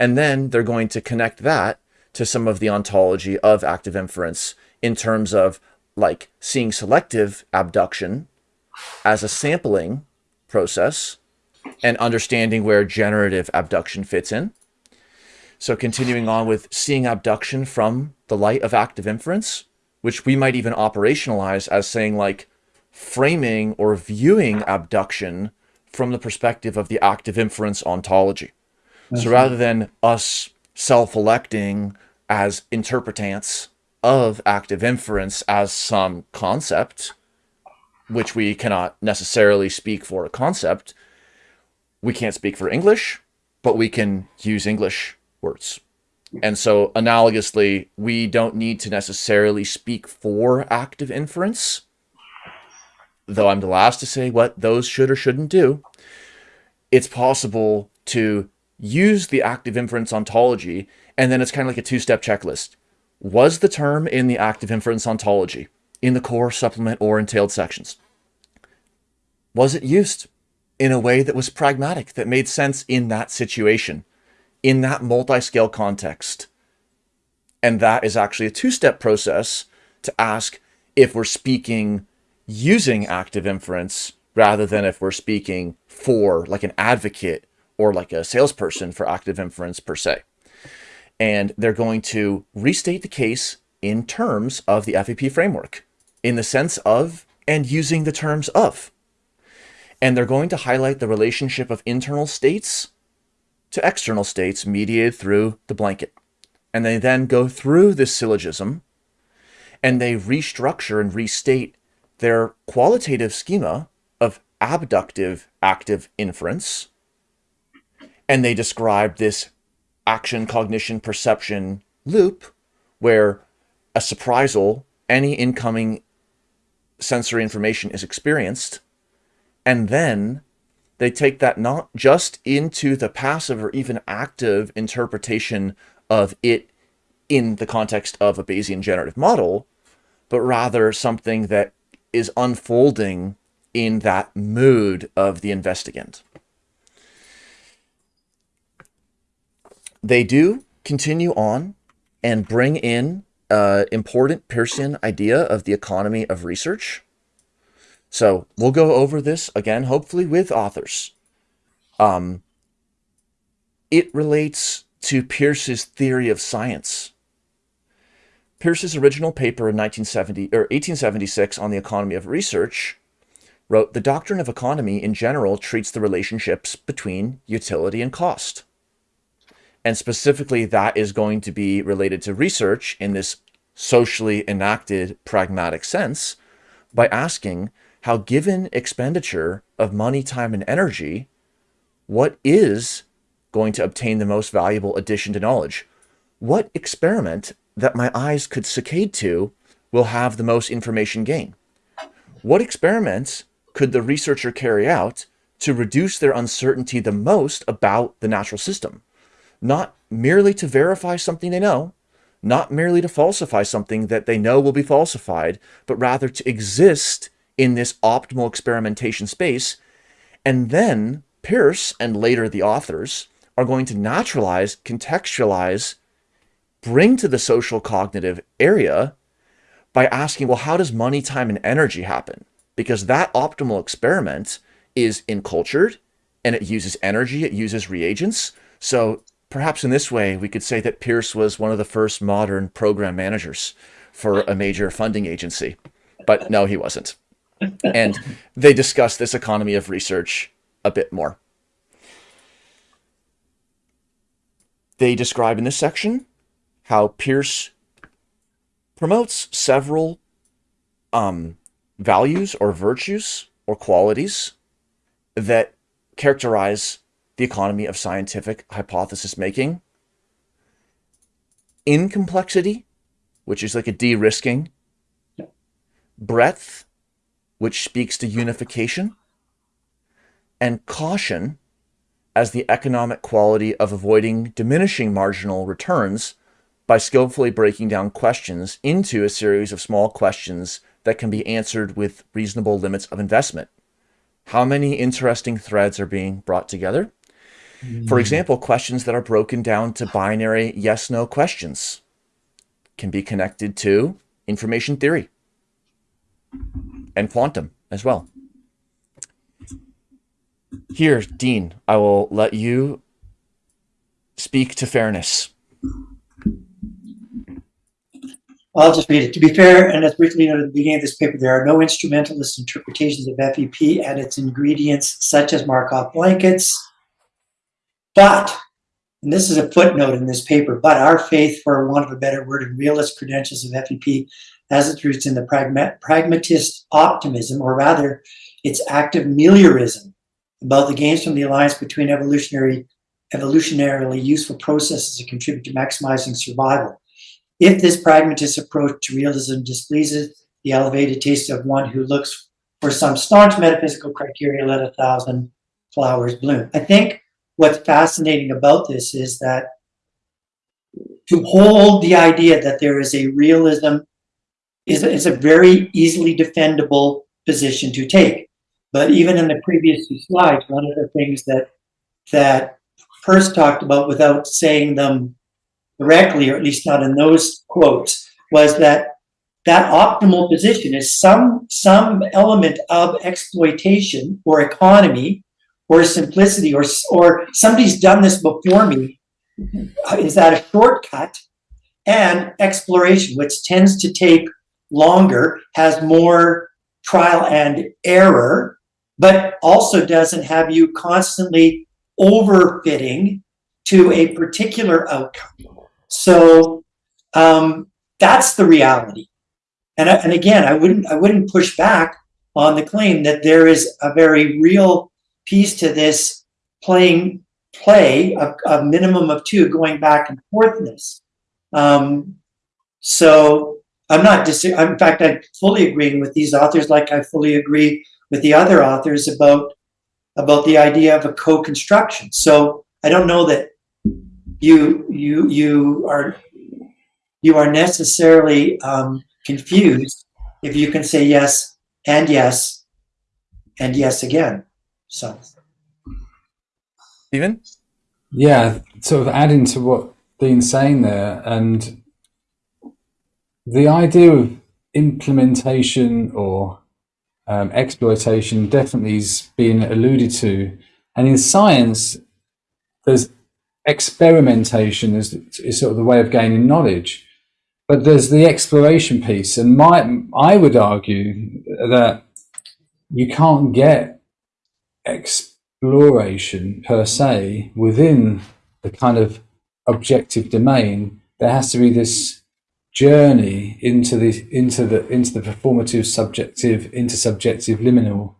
[SPEAKER 1] And then they're going to connect that to some of the ontology of active inference in terms of like seeing selective abduction as a sampling process and understanding where generative abduction fits in. So continuing on with seeing abduction from the light of active inference, which we might even operationalize as saying like framing or viewing abduction from the perspective of the active inference ontology. So mm-hmm. rather than us self-electing as interpretants of active inference as some concept, which we cannot necessarily speak for a concept, we can't speak for English, but we can use English words. And so analogously, we don't need to necessarily speak for active inference, though I'm the last to say what those should or shouldn't do. It's possible to use the active inference ontology, and then it's kind of like a two-step checklist. Was the term in the active inference ontology, in the core, supplement, or entailed sections? Was it used in a way that was pragmatic, that made sense in that situation? in that multi-scale context. And that is actually a two-step process to ask if we're speaking using active inference rather than if we're speaking for like an advocate or like a salesperson for active inference per se. And they're going to restate the case in terms of the FEP framework in the sense of and using the terms of. And they're going to highlight the relationship of internal states to external states mediated through the blanket. And they then go through this syllogism and they restructure and restate their qualitative schema of abductive active inference. And they describe this action, cognition, perception loop where a surprisal, any incoming sensory information is experienced, and then they take that not just into the passive or even active interpretation of it in the context of a Bayesian generative model, but rather something that is unfolding in that mood of the investigand. They do continue on and bring in uh, important Peircean idea of the economy of research, so we'll go over this again, hopefully with authors. Um, it relates to Peirce's theory of science. Peirce's original paper in 1970 or 1876 on the economy of research wrote, the doctrine of economy in general treats the relationships between utility and cost. And specifically, that is going to be related to research in this socially enacted pragmatic sense by asking how given expenditure of money, time, and energy, what is going to obtain the most valuable addition to knowledge? What experiment that my eyes could saccade to will have the most information gain? What experiments could the researcher carry out to reduce their uncertainty the most about the natural system? Not merely to verify something they know, not merely to falsify something that they know will be falsified, but rather to exist in this optimal experimentation space. And then Peirce and later the authors are going to naturalize, contextualize, bring to the social cognitive area by asking, well, how does money, time, and energy happen? Because that optimal experiment is encultured and it uses energy, it uses reagents. So perhaps in this way, we could say that Peirce was one of the first modern program managers for a major funding agency. But no, he wasn't and they discuss this economy of research a bit more. They describe in this section how Peirce promotes several um, values or virtues or qualities that characterize the economy of scientific hypothesis making in complexity which is like a de-risking. Breadth, which speaks to unification. And caution, as the economic quality of avoiding diminishing marginal returns by skillfully breaking down questions into a series of small questions that can be answered with reasonable limits of investment. How many interesting threads are being brought together? For hmm. example, questions that are broken down to binary yes no questions can be connected to information theory and quantum as well. Here, Dean, I will let you speak to fairness.
[SPEAKER 2] I'll just read it. To be fair, and as briefly noted at the beginning of this paper, there are no instrumentalist interpretations of FEP and its ingredients, such as Markov blankets. But, and this is a footnote in this paper, but our faith, for want of a better word, and realist credentials of FEP has its roots in the pragma pragmatist optimism, or rather, its active meliorism about the gains from the alliance between evolutionary, evolutionarily useful processes that contribute to maximizing survival. If this pragmatist approach to realism displeases the elevated taste of one who looks for some staunch metaphysical criteria, let a thousand flowers bloom. I think what's fascinating about this is that to hold the idea that there is a realism is, is a very easily defendable position to take. But even in the previous two slides, one of the things that that Peirce talked about without saying them directly, or at least not in those quotes, was that that optimal position is some some element of exploitation or economy or simplicity or or somebody's done this before me. Uh, is that a shortcut? And exploration, which tends to take longer, has more trial and error, but also doesn't have you constantly overfitting to a particular outcome. So um, that's the reality. And, and again, I wouldn't I wouldn't push back on the claim that there is a very real piece to this playing play of a minimum of two going back and forthness. Um, so I'm not dis- in fact I'm fully agreeing with these authors like I fully agree with the other authors about about the idea of a co-construction. So I don't know that you you you are you are necessarily um, confused if you can say yes and yes and yes again. So,
[SPEAKER 1] Stephen?
[SPEAKER 3] Yeah, sort of adding to what Dean's saying there, and the idea of implementation or um, exploitation definitely is being alluded to. And in science, there's experimentation is, is sort of the way of gaining knowledge. But there's the exploration piece. And my, I would argue that you can't get exploration per se within the kind of objective domain. There has to be this journey into the into the into the performative subjective intersubjective liminal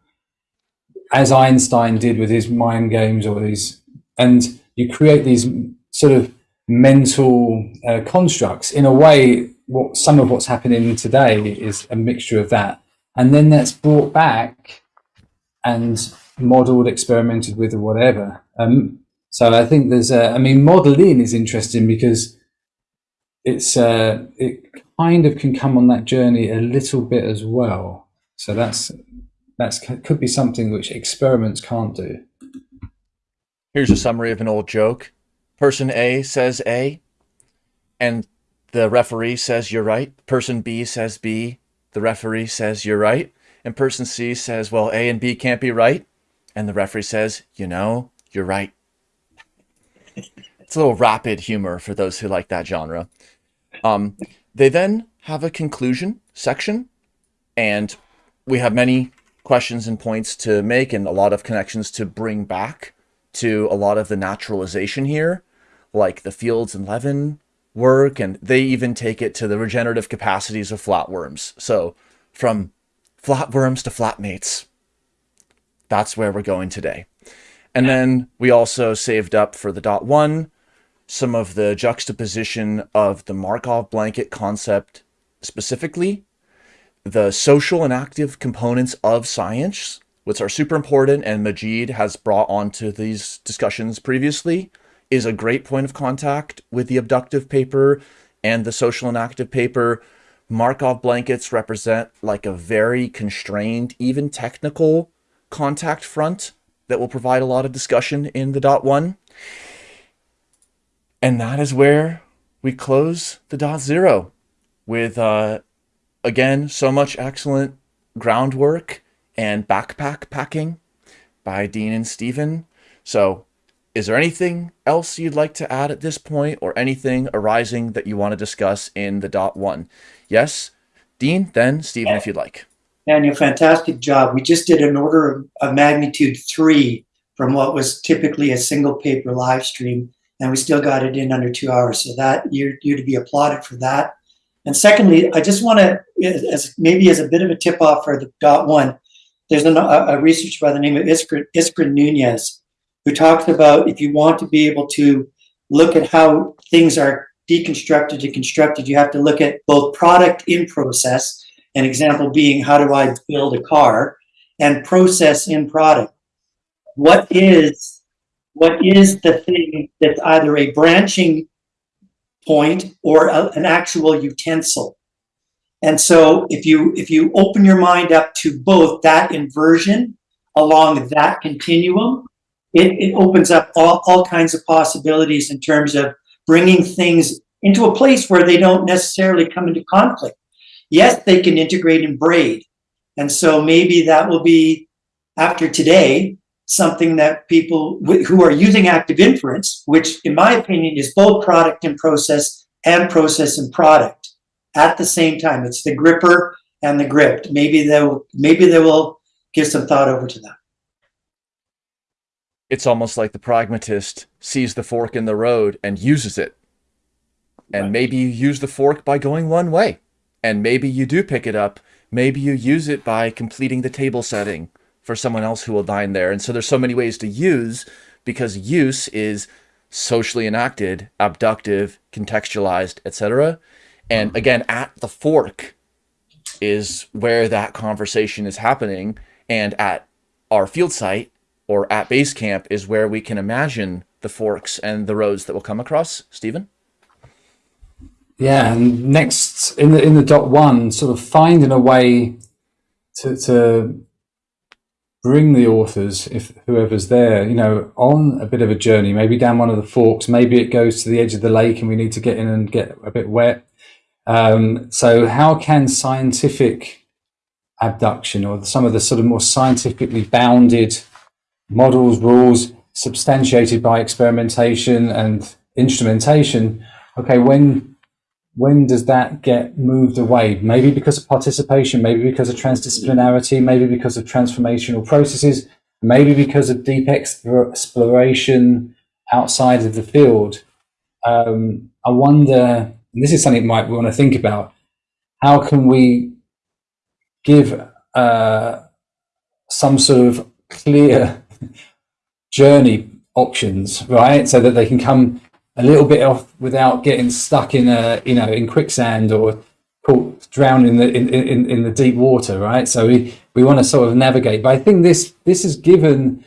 [SPEAKER 3] as Einstein did with his mind games or these and you create these sort of mental uh, constructs in a way what some of what's happening today is a mixture of that. And then that's brought back and modeled experimented with or whatever. Um, so i think there's a i mean modeling is interesting because it's uh, it kind of can come on that journey a little bit as well. So that's that's could be something which experiments can't do.
[SPEAKER 1] Here's a summary of an old joke. Person A says A, and the referee says you're right. Person B says B, the referee says you're right. And person C says, well, A and B can't be right. And the referee says, you know, you're right. It's a little rapid humor for those who like that genre. Um, they then have a conclusion section, and we have many questions and points to make and a lot of connections to bring back to a lot of the naturalization here, like the Fields and Levin work, and they even take it to the regenerative capacities of flatworms. So from flatworms to flatmates, that's where we're going today. And then we also saved up for the dot one some of the juxtaposition of the Markov blanket concept specifically, the social and active components of science, which are super important and Majid has brought onto these discussions previously, is a great point of contact with the abductive paper and the social and active paper. Markov blankets represent like a very constrained, even technical contact front that will provide a lot of discussion in the dot one. And that is where we close the dot zero with, uh, again, so much excellent groundwork and backpack packing by Dean and Stephen. So is there anything else you'd like to add at this point or anything arising that you want to discuss in the dot one? Yes, Dean, then Stephen, if you'd like.
[SPEAKER 2] Daniel, fantastic job. We just did an order of magnitude three from what was typically a single paper live stream, and we still got it in under two hours. So that you're, you're to be applauded for that. And secondly, I just want to, as maybe as a bit of a tip off for the dot one, there's an, a, a researcher by the name of Iskra, Iskra Nunez who talks about if you want to be able to look at how things are deconstructed and constructed, you have to look at both product in process, an example being how do I build a car, and process in product. What is what is the thing that's either a branching point or a, an actual utensil? And so if you if you open your mind up to both that inversion along that continuum, it, it opens up all, all kinds of possibilities in terms of bringing things into a place where they don't necessarily come into conflict. Yes, they can integrate and braid. And so maybe that will be, after today, something that people who are using active inference, which in my opinion is both product and process and process and product at the same time. It's the gripper and the gripped. Maybe they will, maybe they will give some thought over to that
[SPEAKER 1] it's almost like the pragmatist sees the fork in the road and uses it. And right. maybe you use the fork by going one way. And maybe you do pick it up. Maybe you use it by completing the table setting for someone else who will dine there. And so there's so many ways to use because use is socially enacted, abductive, contextualized, etc. And mm-hmm. again, at the fork is where that conversation is happening. And at our field site, or at base camp is where we can imagine the forks and the roads that we'll come across. Stephen?
[SPEAKER 3] Yeah, and next in the in the dot one, sort of finding a way to to bring the authors, if whoever's there, you know, on a bit of a journey, maybe down one of the forks, maybe it goes to the edge of the lake and we need to get in and get a bit wet. Um, so how can scientific abduction or some of the sort of more scientifically bounded models, rules substantiated by experimentation and instrumentation, okay, when when does that get moved away? Maybe because of participation, maybe because of transdisciplinarity, maybe because of transformational processes, maybe because of deep exploration outside of the field. Um, I wonder, this is something you might want to think about, how can we give uh, some sort of clear journey options, right? So that they can come a little bit off without getting stuck in a, you know, in quicksand or caught drowned in the in, in, in the deep water, right? So we, we want to sort of navigate. But I think this this has given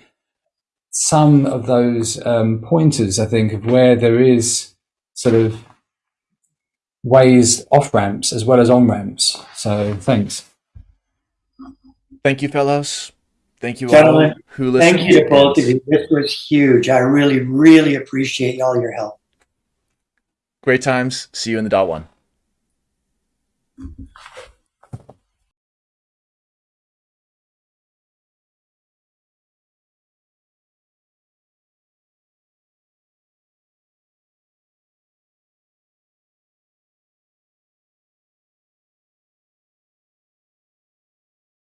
[SPEAKER 3] some of those um, pointers, I think, of where there is sort of ways off ramps as well as on ramps. So thanks.
[SPEAKER 1] Thank you, fellows. Thank you
[SPEAKER 2] Gentlemen,
[SPEAKER 1] all who listened.
[SPEAKER 2] Thank you to both of you. This was huge. I really, really appreciate all your help.
[SPEAKER 1] Great times. See you in the dot one.